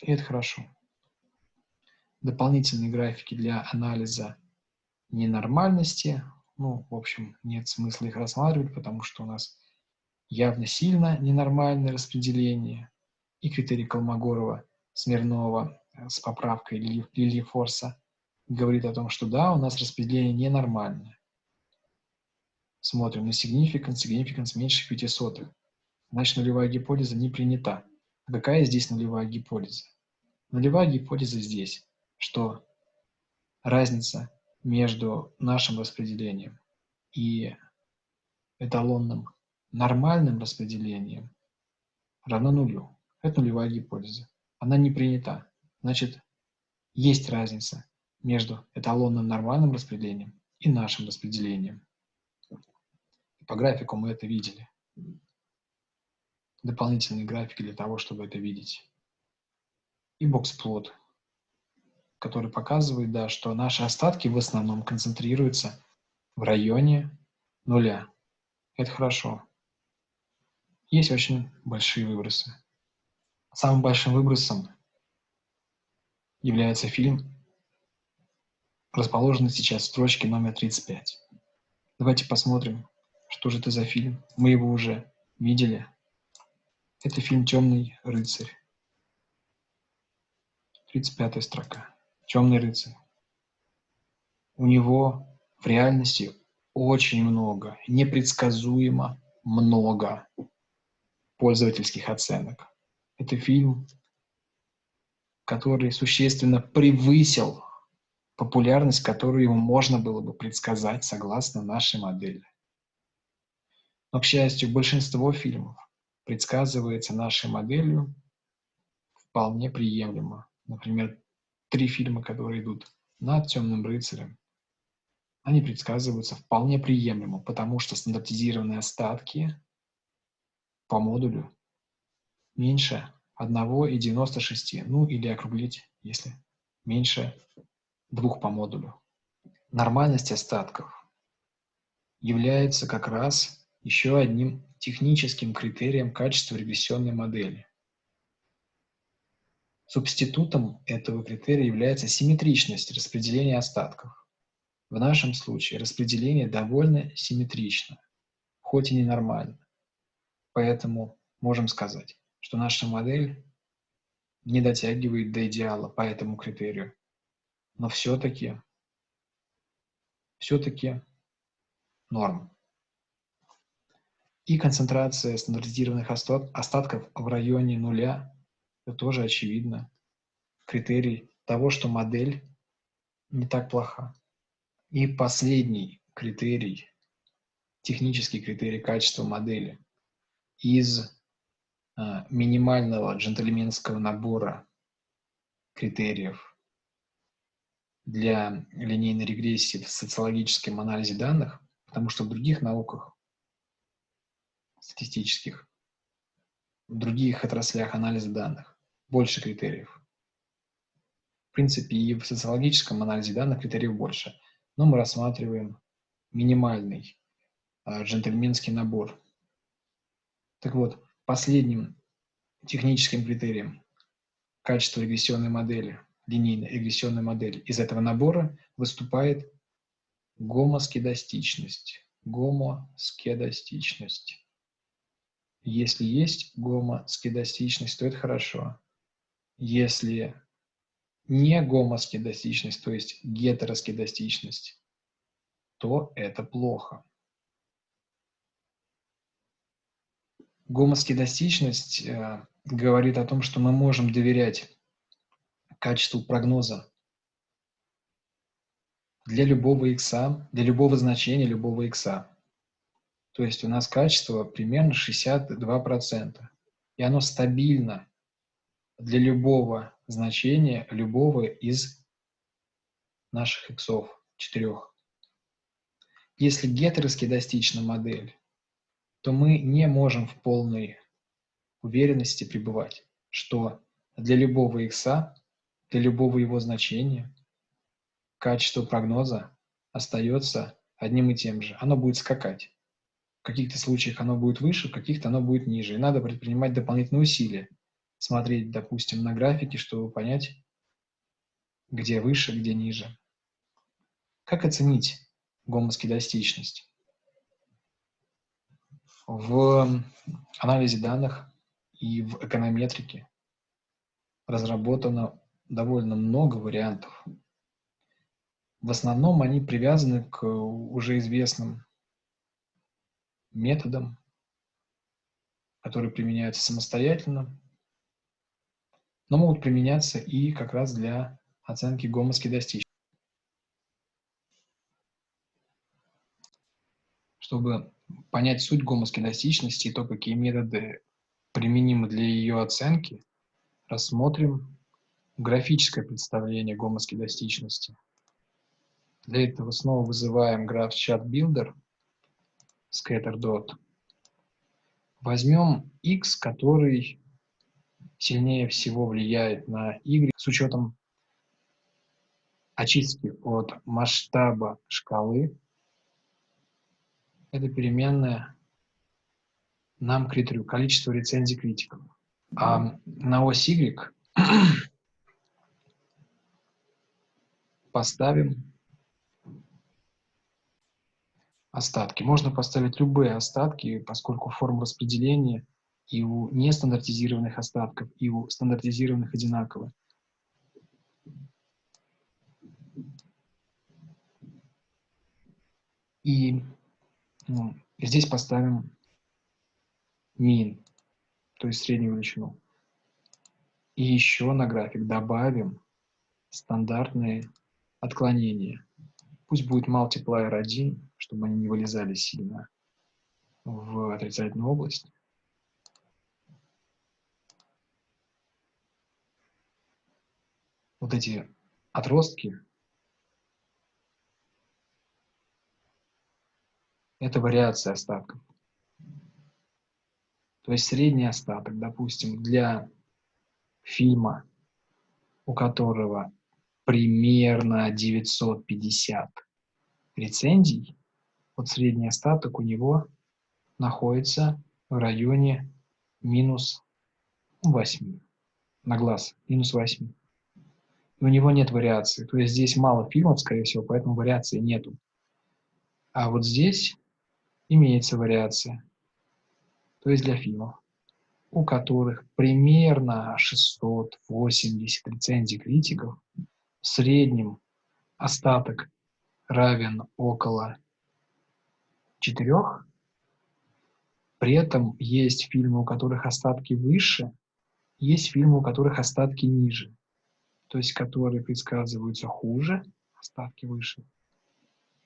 И это хорошо. Дополнительные графики для анализа ненормальности. Ну, в общем, нет смысла их рассматривать, потому что у нас явно сильно ненормальное распределение. И критерий Колмогорова, Смирнова э, с поправкой Лили Форса говорит о том, что да, у нас распределение ненормальное. Смотрим на significance, significance меньше 5 сотых. Значит, нулевая гипотеза не принята. Какая здесь нулевая гипотеза? Нулевая гипотеза здесь, что разница между нашим распределением и эталонным нормальным распределением равно нулю. Это нулевая гипотеза. Она не принята. Значит, есть разница между эталонным нормальным распределением и нашим распределением. По графику мы это видели. Дополнительные графики для того, чтобы это видеть. И боксплот который показывает, да, что наши остатки в основном концентрируются в районе нуля. Это хорошо. Есть очень большие выбросы. Самым большим выбросом является фильм, расположенный сейчас в строчке номер 35. Давайте посмотрим, что же это за фильм. Мы его уже видели. Это фильм «Темный рыцарь». 35 строка. Темный рыцарь. У него в реальности очень много, непредсказуемо много пользовательских оценок. Это фильм, который существенно превысил популярность, которую ему можно было бы предсказать согласно нашей модели. Но, к счастью, большинство фильмов предсказывается нашей моделью вполне приемлемо. Например, три фильма, которые идут над «Темным рыцарем», они предсказываются вполне приемлемо, потому что стандартизированные остатки по модулю меньше 1,96, ну или округлить, если меньше 2 по модулю. Нормальность остатков является как раз еще одним техническим критерием качества регрессионной модели. Субститутом этого критерия является симметричность распределения остатков. В нашем случае распределение довольно симметрично, хоть и ненормально. Поэтому можем сказать, что наша модель не дотягивает до идеала по этому критерию. Но все-таки, все-таки норм. И концентрация стандартизированных остатков в районе нуля это тоже очевидно. Критерий того, что модель не так плоха. И последний критерий, технический критерий качества модели из а, минимального джентльменского набора критериев для линейной регрессии в социологическом анализе данных, потому что в других науках статистических, в других отраслях анализа данных больше критериев. В принципе, и в социологическом анализе данных критериев больше. Но мы рассматриваем минимальный э, джентльменский набор. Так вот, последним техническим критерием качества регрессионной модели, линейной регрессионной модели из этого набора выступает гомоскедастичность. Гомоскедастичность. Если есть гомоскедастичность, то это хорошо. Если не гомоскедастичность, то есть гетероскедастичность, то это плохо. Гомоскедастичность э, говорит о том, что мы можем доверять качеству прогноза для любого x, для любого значения любого x. То есть у нас качество примерно 62%. И оно стабильно для любого значения, любого из наших иксов, четырех. Если гетероскедастична модель, то мы не можем в полной уверенности пребывать, что для любого икса, для любого его значения, качество прогноза остается одним и тем же. Оно будет скакать. В каких-то случаях оно будет выше, в каких-то оно будет ниже. И надо предпринимать дополнительные усилия. Смотреть, допустим, на графике, чтобы понять, где выше, где ниже. Как оценить гомоскедастичность? В анализе данных и в эконометрике разработано довольно много вариантов. В основном они привязаны к уже известным методам, которые применяются самостоятельно, но могут применяться и как раз для оценки гомоскедастичности. Чтобы понять суть гомоскедастичности и то, какие методы применимы для ее оценки, рассмотрим графическое представление гомоскедастичности. Для этого снова вызываем граф chat builder scatter Возьмем x, который сильнее всего влияет на y с учетом очистки от масштаба шкалы это переменная нам критерию количество рецензий критиков. А на ось Y поставим остатки. Можно поставить любые остатки, поскольку форма распределения и у нестандартизированных остатков, и у стандартизированных одинаковые. И ну, здесь поставим min, то есть среднюю величину. И еще на график добавим стандартные отклонения. Пусть будет multiplier 1, чтобы они не вылезали сильно в отрицательную область. Вот эти отростки это вариация остатков. То есть средний остаток, допустим, для фильма, у которого примерно 950 рецензий, вот средний остаток у него находится в районе минус 8 на глаз, минус 8. И у него нет вариации. То есть здесь мало фильмов, скорее всего, поэтому вариации нету. А вот здесь имеется вариация, то есть для фильмов, у которых примерно 680 рецензий критиков, в среднем остаток равен около 4, при этом есть фильмы, у которых остатки выше, есть фильмы, у которых остатки ниже. То есть которые предсказываются хуже, остатки выше,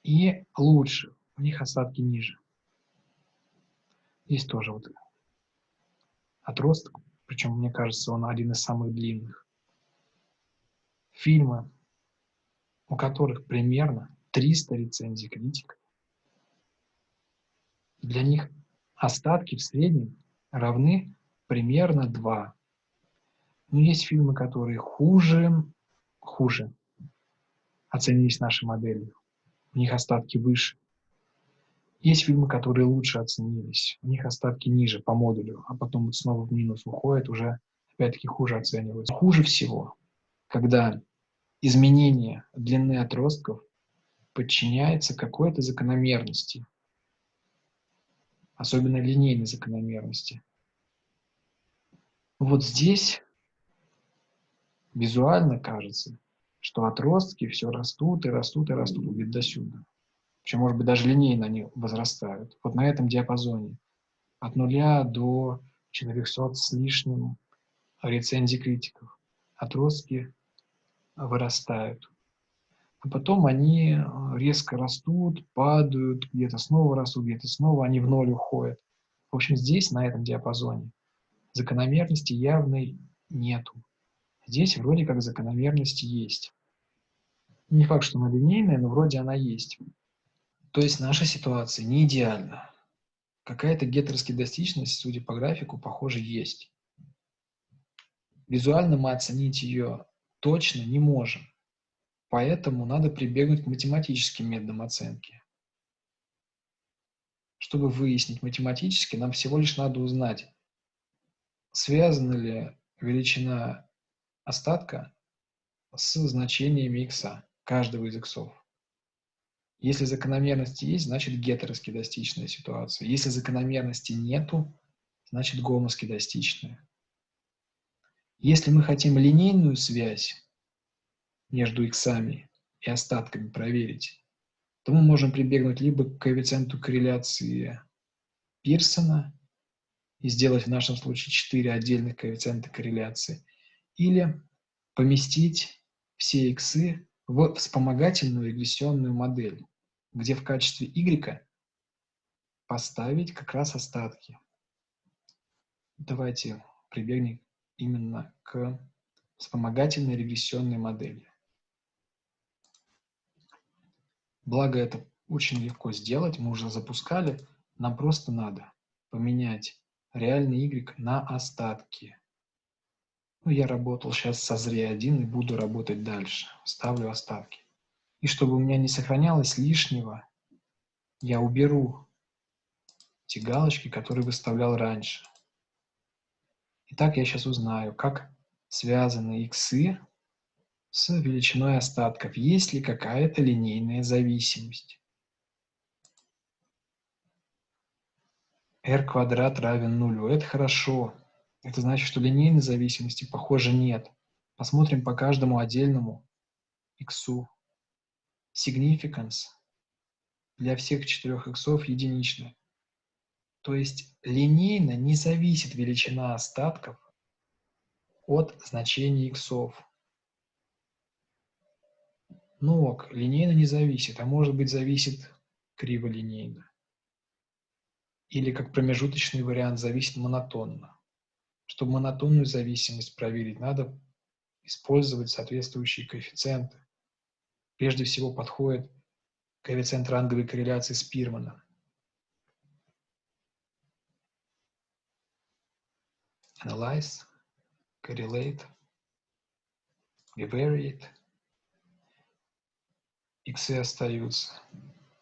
и лучше, у них остатки ниже. Есть тоже вот отросток, причем, мне кажется, он один из самых длинных. Фильмы, у которых примерно 300 рецензий критиков. Для них остатки в среднем равны примерно 2. Но есть фильмы, которые хуже, хуже оценились нашей моделью. У них остатки выше. Есть фильмы, которые лучше оценились, у них остатки ниже по модулю, а потом вот снова в минус уходят, уже опять-таки хуже оцениваются. Хуже всего, когда изменение длины отростков подчиняется какой-то закономерности, особенно линейной закономерности. Вот здесь визуально кажется, что отростки все растут и растут и растут где-то до сюда. Причем, может быть, даже линейно они возрастают. Вот на этом диапазоне. От нуля до 400 с лишним рецензий критиков. Отростки вырастают. А потом они э, резко растут, падают, где-то снова растут, где-то снова они в ноль уходят. В общем, здесь, на этом диапазоне, закономерности явной нету. Здесь вроде как закономерность есть. Не факт, что она линейная, но вроде она есть. То есть наша ситуация не идеальна. Какая-то гетероскедастичность, судя по графику, похоже, есть. Визуально мы оценить ее точно не можем. Поэтому надо прибегнуть к математическим методам оценки. Чтобы выяснить математически, нам всего лишь надо узнать, связана ли величина остатка с значениями x, каждого из иксов. Если закономерности есть, значит гетероскедастичная ситуация. Если закономерности нету, значит гомоскедастичная. Если мы хотим линейную связь между иксами и остатками проверить, то мы можем прибегнуть либо к коэффициенту корреляции Пирсона и сделать в нашем случае 4 отдельных коэффициента корреляции, или поместить все иксы в вспомогательную регрессионную модель, где в качестве y поставить как раз остатки. Давайте прибегнем именно к вспомогательной регрессионной модели. Благо это очень легко сделать, мы уже запускали, нам просто надо поменять реальный y на остатки. Ну, я работал сейчас со ZRE1 и буду работать дальше. Ставлю остатки. И чтобы у меня не сохранялось лишнего, я уберу те галочки, которые выставлял раньше. Итак, я сейчас узнаю, как связаны иксы с величиной остатков. Есть ли какая-то линейная зависимость? r квадрат равен нулю. Это хорошо. Это значит, что линейной зависимости, похоже, нет. Посмотрим по каждому отдельному иксу. Significance для всех четырех иксов единичная. То есть линейно не зависит величина остатков от значения иксов. Ну ок, линейно не зависит, а может быть зависит криволинейно. Или как промежуточный вариант зависит монотонно. Чтобы монотонную зависимость проверить, надо использовать соответствующие коэффициенты. Прежде всего подходит коэффициент ранговой корреляции Спирмана. Analyze, correlate, bivariate. X остаются.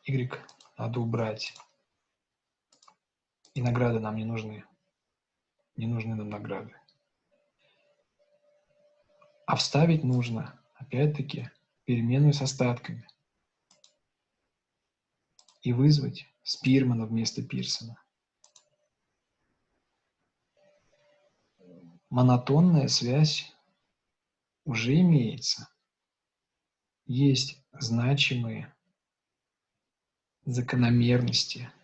Y надо убрать. И награды нам не нужны не нужны нам награды. А вставить нужно, опять-таки, переменную с остатками. И вызвать Спирмана вместо Пирсона. Монотонная связь уже имеется. Есть значимые закономерности –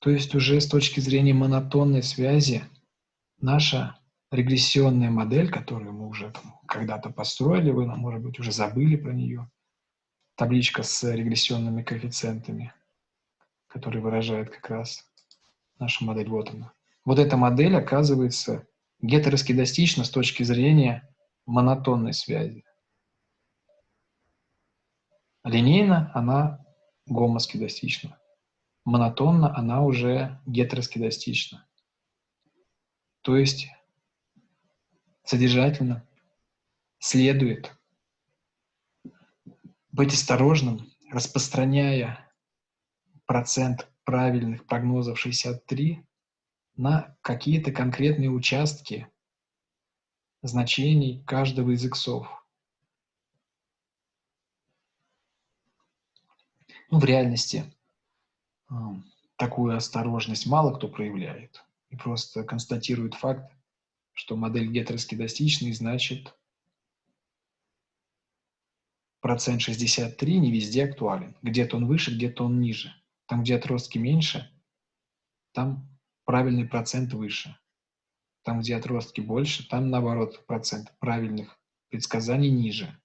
то есть уже с точки зрения монотонной связи наша регрессионная модель, которую мы уже когда-то построили, вы, может быть, уже забыли про нее. Табличка с регрессионными коэффициентами, которые выражают как раз нашу модель. Вот она. Вот эта модель оказывается гетероскедастична с точки зрения монотонной связи. Линейно она гомоскедастична. Монотонно она уже гетероскедастична. То есть содержательно следует быть осторожным, распространяя процент правильных прогнозов 63 на какие-то конкретные участки значений каждого из иксов. Ну, в реальности такую осторожность мало кто проявляет и просто констатирует факт, что модель гетероскедастичный, значит процент 63 не везде актуален. Где-то он выше, где-то он ниже. Там, где отростки меньше, там правильный процент выше. Там, где отростки больше, там, наоборот, процент правильных предсказаний ниже.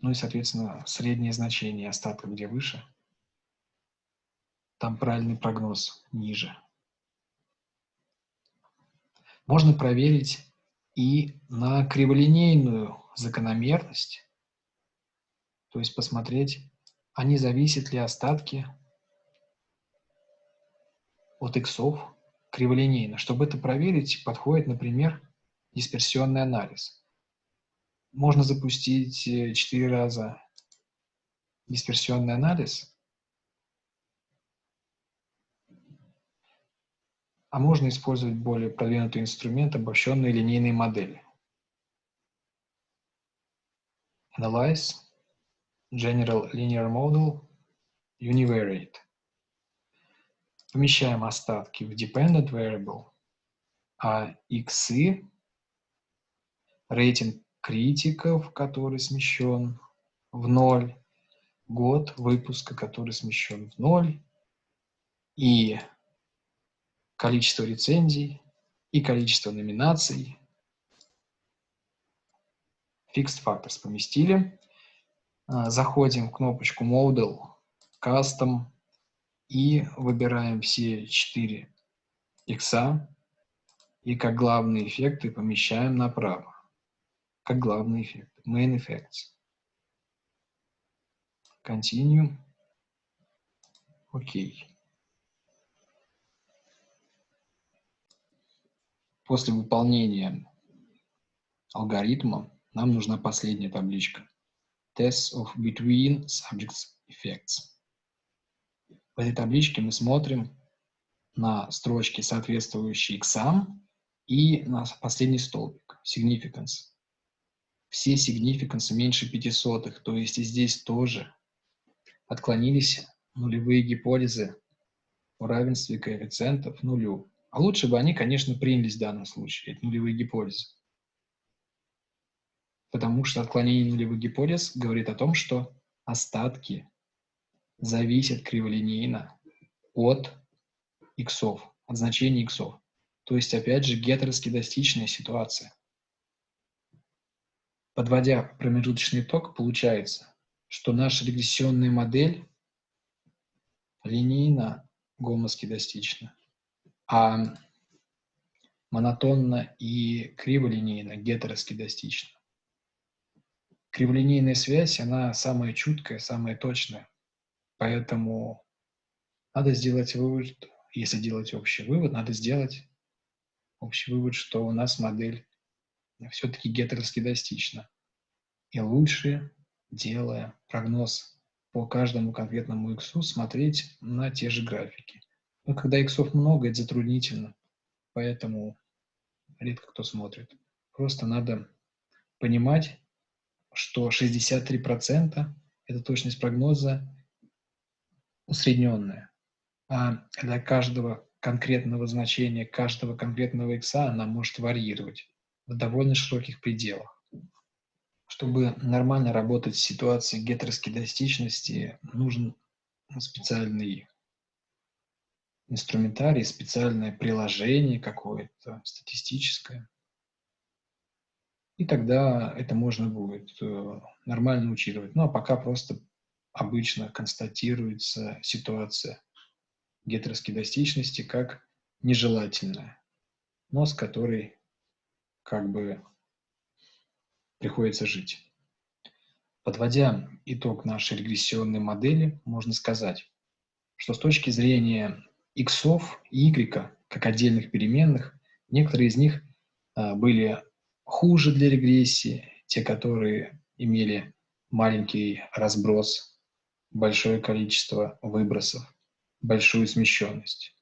Ну и, соответственно, среднее значение остатка, где выше, там правильный прогноз ниже. Можно проверить и на криволинейную закономерность, то есть посмотреть, а не зависят ли остатки от иксов криволинейно. Чтобы это проверить, подходит, например, дисперсионный анализ. Можно запустить э, четыре раза дисперсионный анализ, а можно использовать более продвинутый инструмент обобщенной линейной модели. Analyze, General Linear Model, Univariate. Помещаем остатки в Dependent Variable, а иксы, рейтинг критиков, который смещен в ноль, год выпуска, который смещен в ноль, и количество рецензий и количество номинаций. Fixed Factors поместили. А, заходим в кнопочку Model, Custom и выбираем все четыре икса и как главные эффекты помещаем направо. Как главный эффект. Main Effects. Continue. Окей. Okay. После выполнения алгоритма нам нужна последняя табличка. Test of Between Subjects Effects. В этой табличке мы смотрим на строчки, соответствующие иксам, и на последний столбик, significance. Все significance меньше пятисотых, то есть и здесь тоже отклонились нулевые гипотезы о равенстве коэффициентов нулю. А лучше бы они, конечно, принялись в данном случае, это нулевые гипотезы. Потому что отклонение нулевых гипотез говорит о том, что остатки зависят криволинейно от иксов, от значения иксов. То есть, опять же, гетероскедастичная ситуация. Подводя промежуточный итог, получается, что наша регрессионная модель линейно гомоскедастична а монотонно и криволинейно, гетероскедастично. Криволинейная связь, она самая чуткая, самая точная. Поэтому надо сделать вывод, если делать общий вывод, надо сделать общий вывод, что у нас модель все-таки гетероскедастична. И лучше, делая прогноз по каждому конкретному иксу, смотреть на те же графики. Но когда иксов много, это затруднительно, поэтому редко кто смотрит. Просто надо понимать, что 63% это точность прогноза усредненная. А для каждого конкретного значения, каждого конкретного икса она может варьировать в довольно широких пределах. Чтобы нормально работать в ситуации гетероскедастичности, нужен специальный инструментарий, специальное приложение какое-то, статистическое. И тогда это можно будет э, нормально учитывать. Ну, а пока просто обычно констатируется ситуация гетероскедастичности как нежелательная, но с которой как бы приходится жить. Подводя итог нашей регрессионной модели, можно сказать, что с точки зрения x и y, как отдельных переменных, некоторые из них а, были хуже для регрессии, те, которые имели маленький разброс, большое количество выбросов, большую смещенность.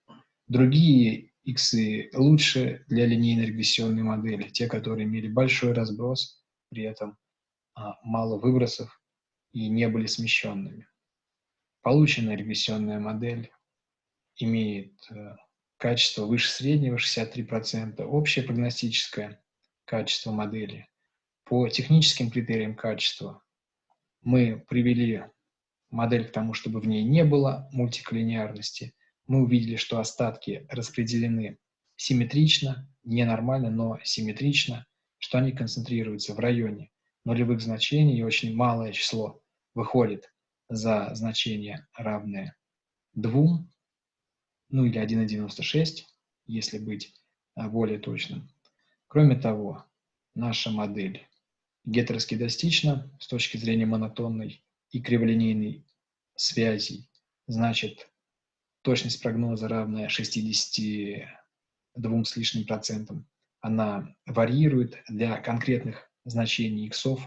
Другие иксы лучше для линейной регрессионной модели, те, которые имели большой разброс, при этом а, мало выбросов и не были смещенными. Полученная регрессионная модель имеет э, качество выше среднего, 63%, общее прогностическое качество модели. По техническим критериям качества мы привели модель к тому, чтобы в ней не было мультиколлинеарности. Мы увидели, что остатки распределены симметрично, не нормально, но симметрично, что они концентрируются в районе нулевых значений, и очень малое число выходит за значение равное 2, ну или 1,96, если быть а, более точным. Кроме того, наша модель гетероскедастична с точки зрения монотонной и криволинейной связей. Значит, точность прогноза равная 62 с лишним процентам. Она варьирует для конкретных значений иксов,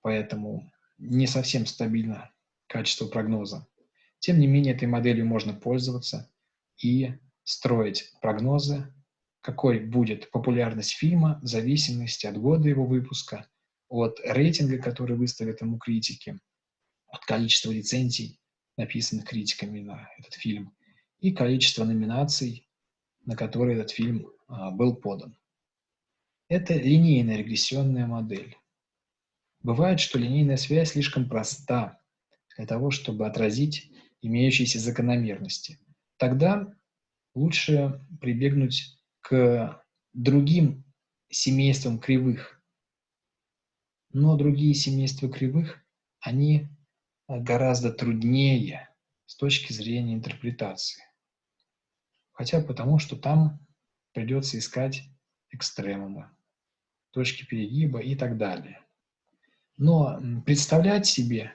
поэтому не совсем стабильно качество прогноза. Тем не менее, этой моделью можно пользоваться и строить прогнозы какой будет популярность фильма в зависимости от года его выпуска, от рейтинга, который выставят ему критики, от количества лицензий, написанных критиками на этот фильм, и количество номинаций, на которые этот фильм а, был подан. Это линейная регрессионная модель. Бывает, что линейная связь слишком проста для того, чтобы отразить имеющиеся закономерности. Тогда лучше прибегнуть к другим семействам кривых. Но другие семейства кривых, они гораздо труднее с точки зрения интерпретации. Хотя потому, что там придется искать экстремумы, точки перегиба и так далее. Но представлять себе,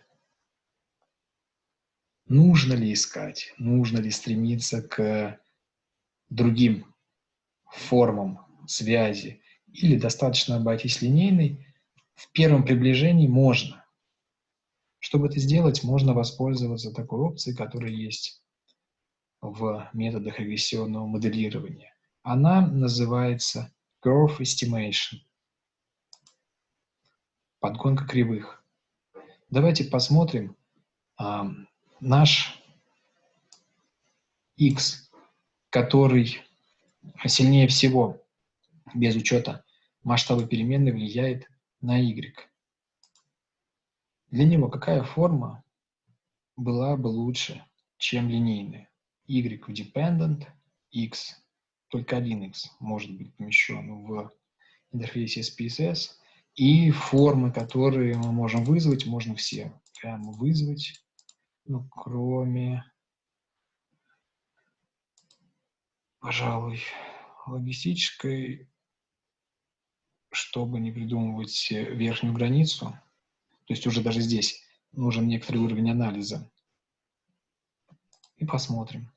нужно ли искать, нужно ли стремиться к другим формам связи или достаточно обойтись линейной, в первом приближении можно. Чтобы это сделать, можно воспользоваться такой опцией, которая есть в методах регрессионного моделирования. Она называется Curve Estimation. Подгонка кривых. Давайте посмотрим а, наш x, который сильнее всего, без учета масштаба переменной, влияет на y. Для него какая форма была бы лучше, чем линейная? y в dependent, x, только один x может быть помещен в интерфейсе SPSS, и формы, которые мы можем вызвать, можно все прямо вызвать, ну, кроме пожалуй, логистической, чтобы не придумывать верхнюю границу, то есть уже даже здесь нужен некоторый уровень анализа. И посмотрим.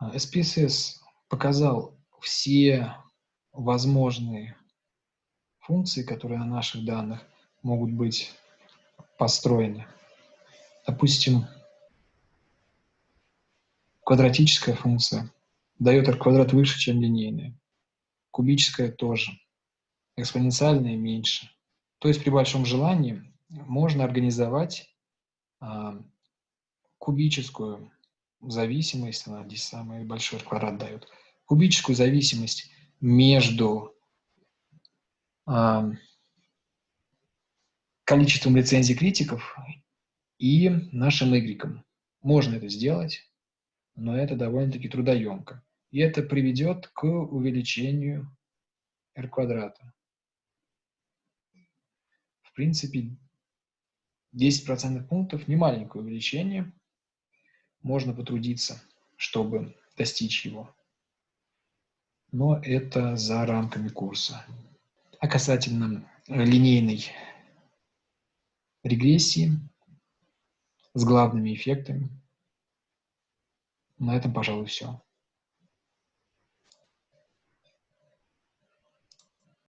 SPSS показал все возможные функции, которые на наших данных могут быть построены. Допустим, квадратическая функция дает r квадрат выше, чем линейная. Кубическая тоже. Экспоненциальная меньше. То есть при большом желании можно организовать а, кубическую зависимость, она здесь самый большой квадрат дает, кубическую зависимость между а, количеством лицензий критиков и нашим Y. Можно это сделать, но это довольно-таки трудоемко. И это приведет к увеличению r квадрата. В принципе, 10% пунктов – не маленькое увеличение. Можно потрудиться, чтобы достичь его. Но это за рамками курса. А касательно линейной регрессии с главными эффектами, на этом, пожалуй, все.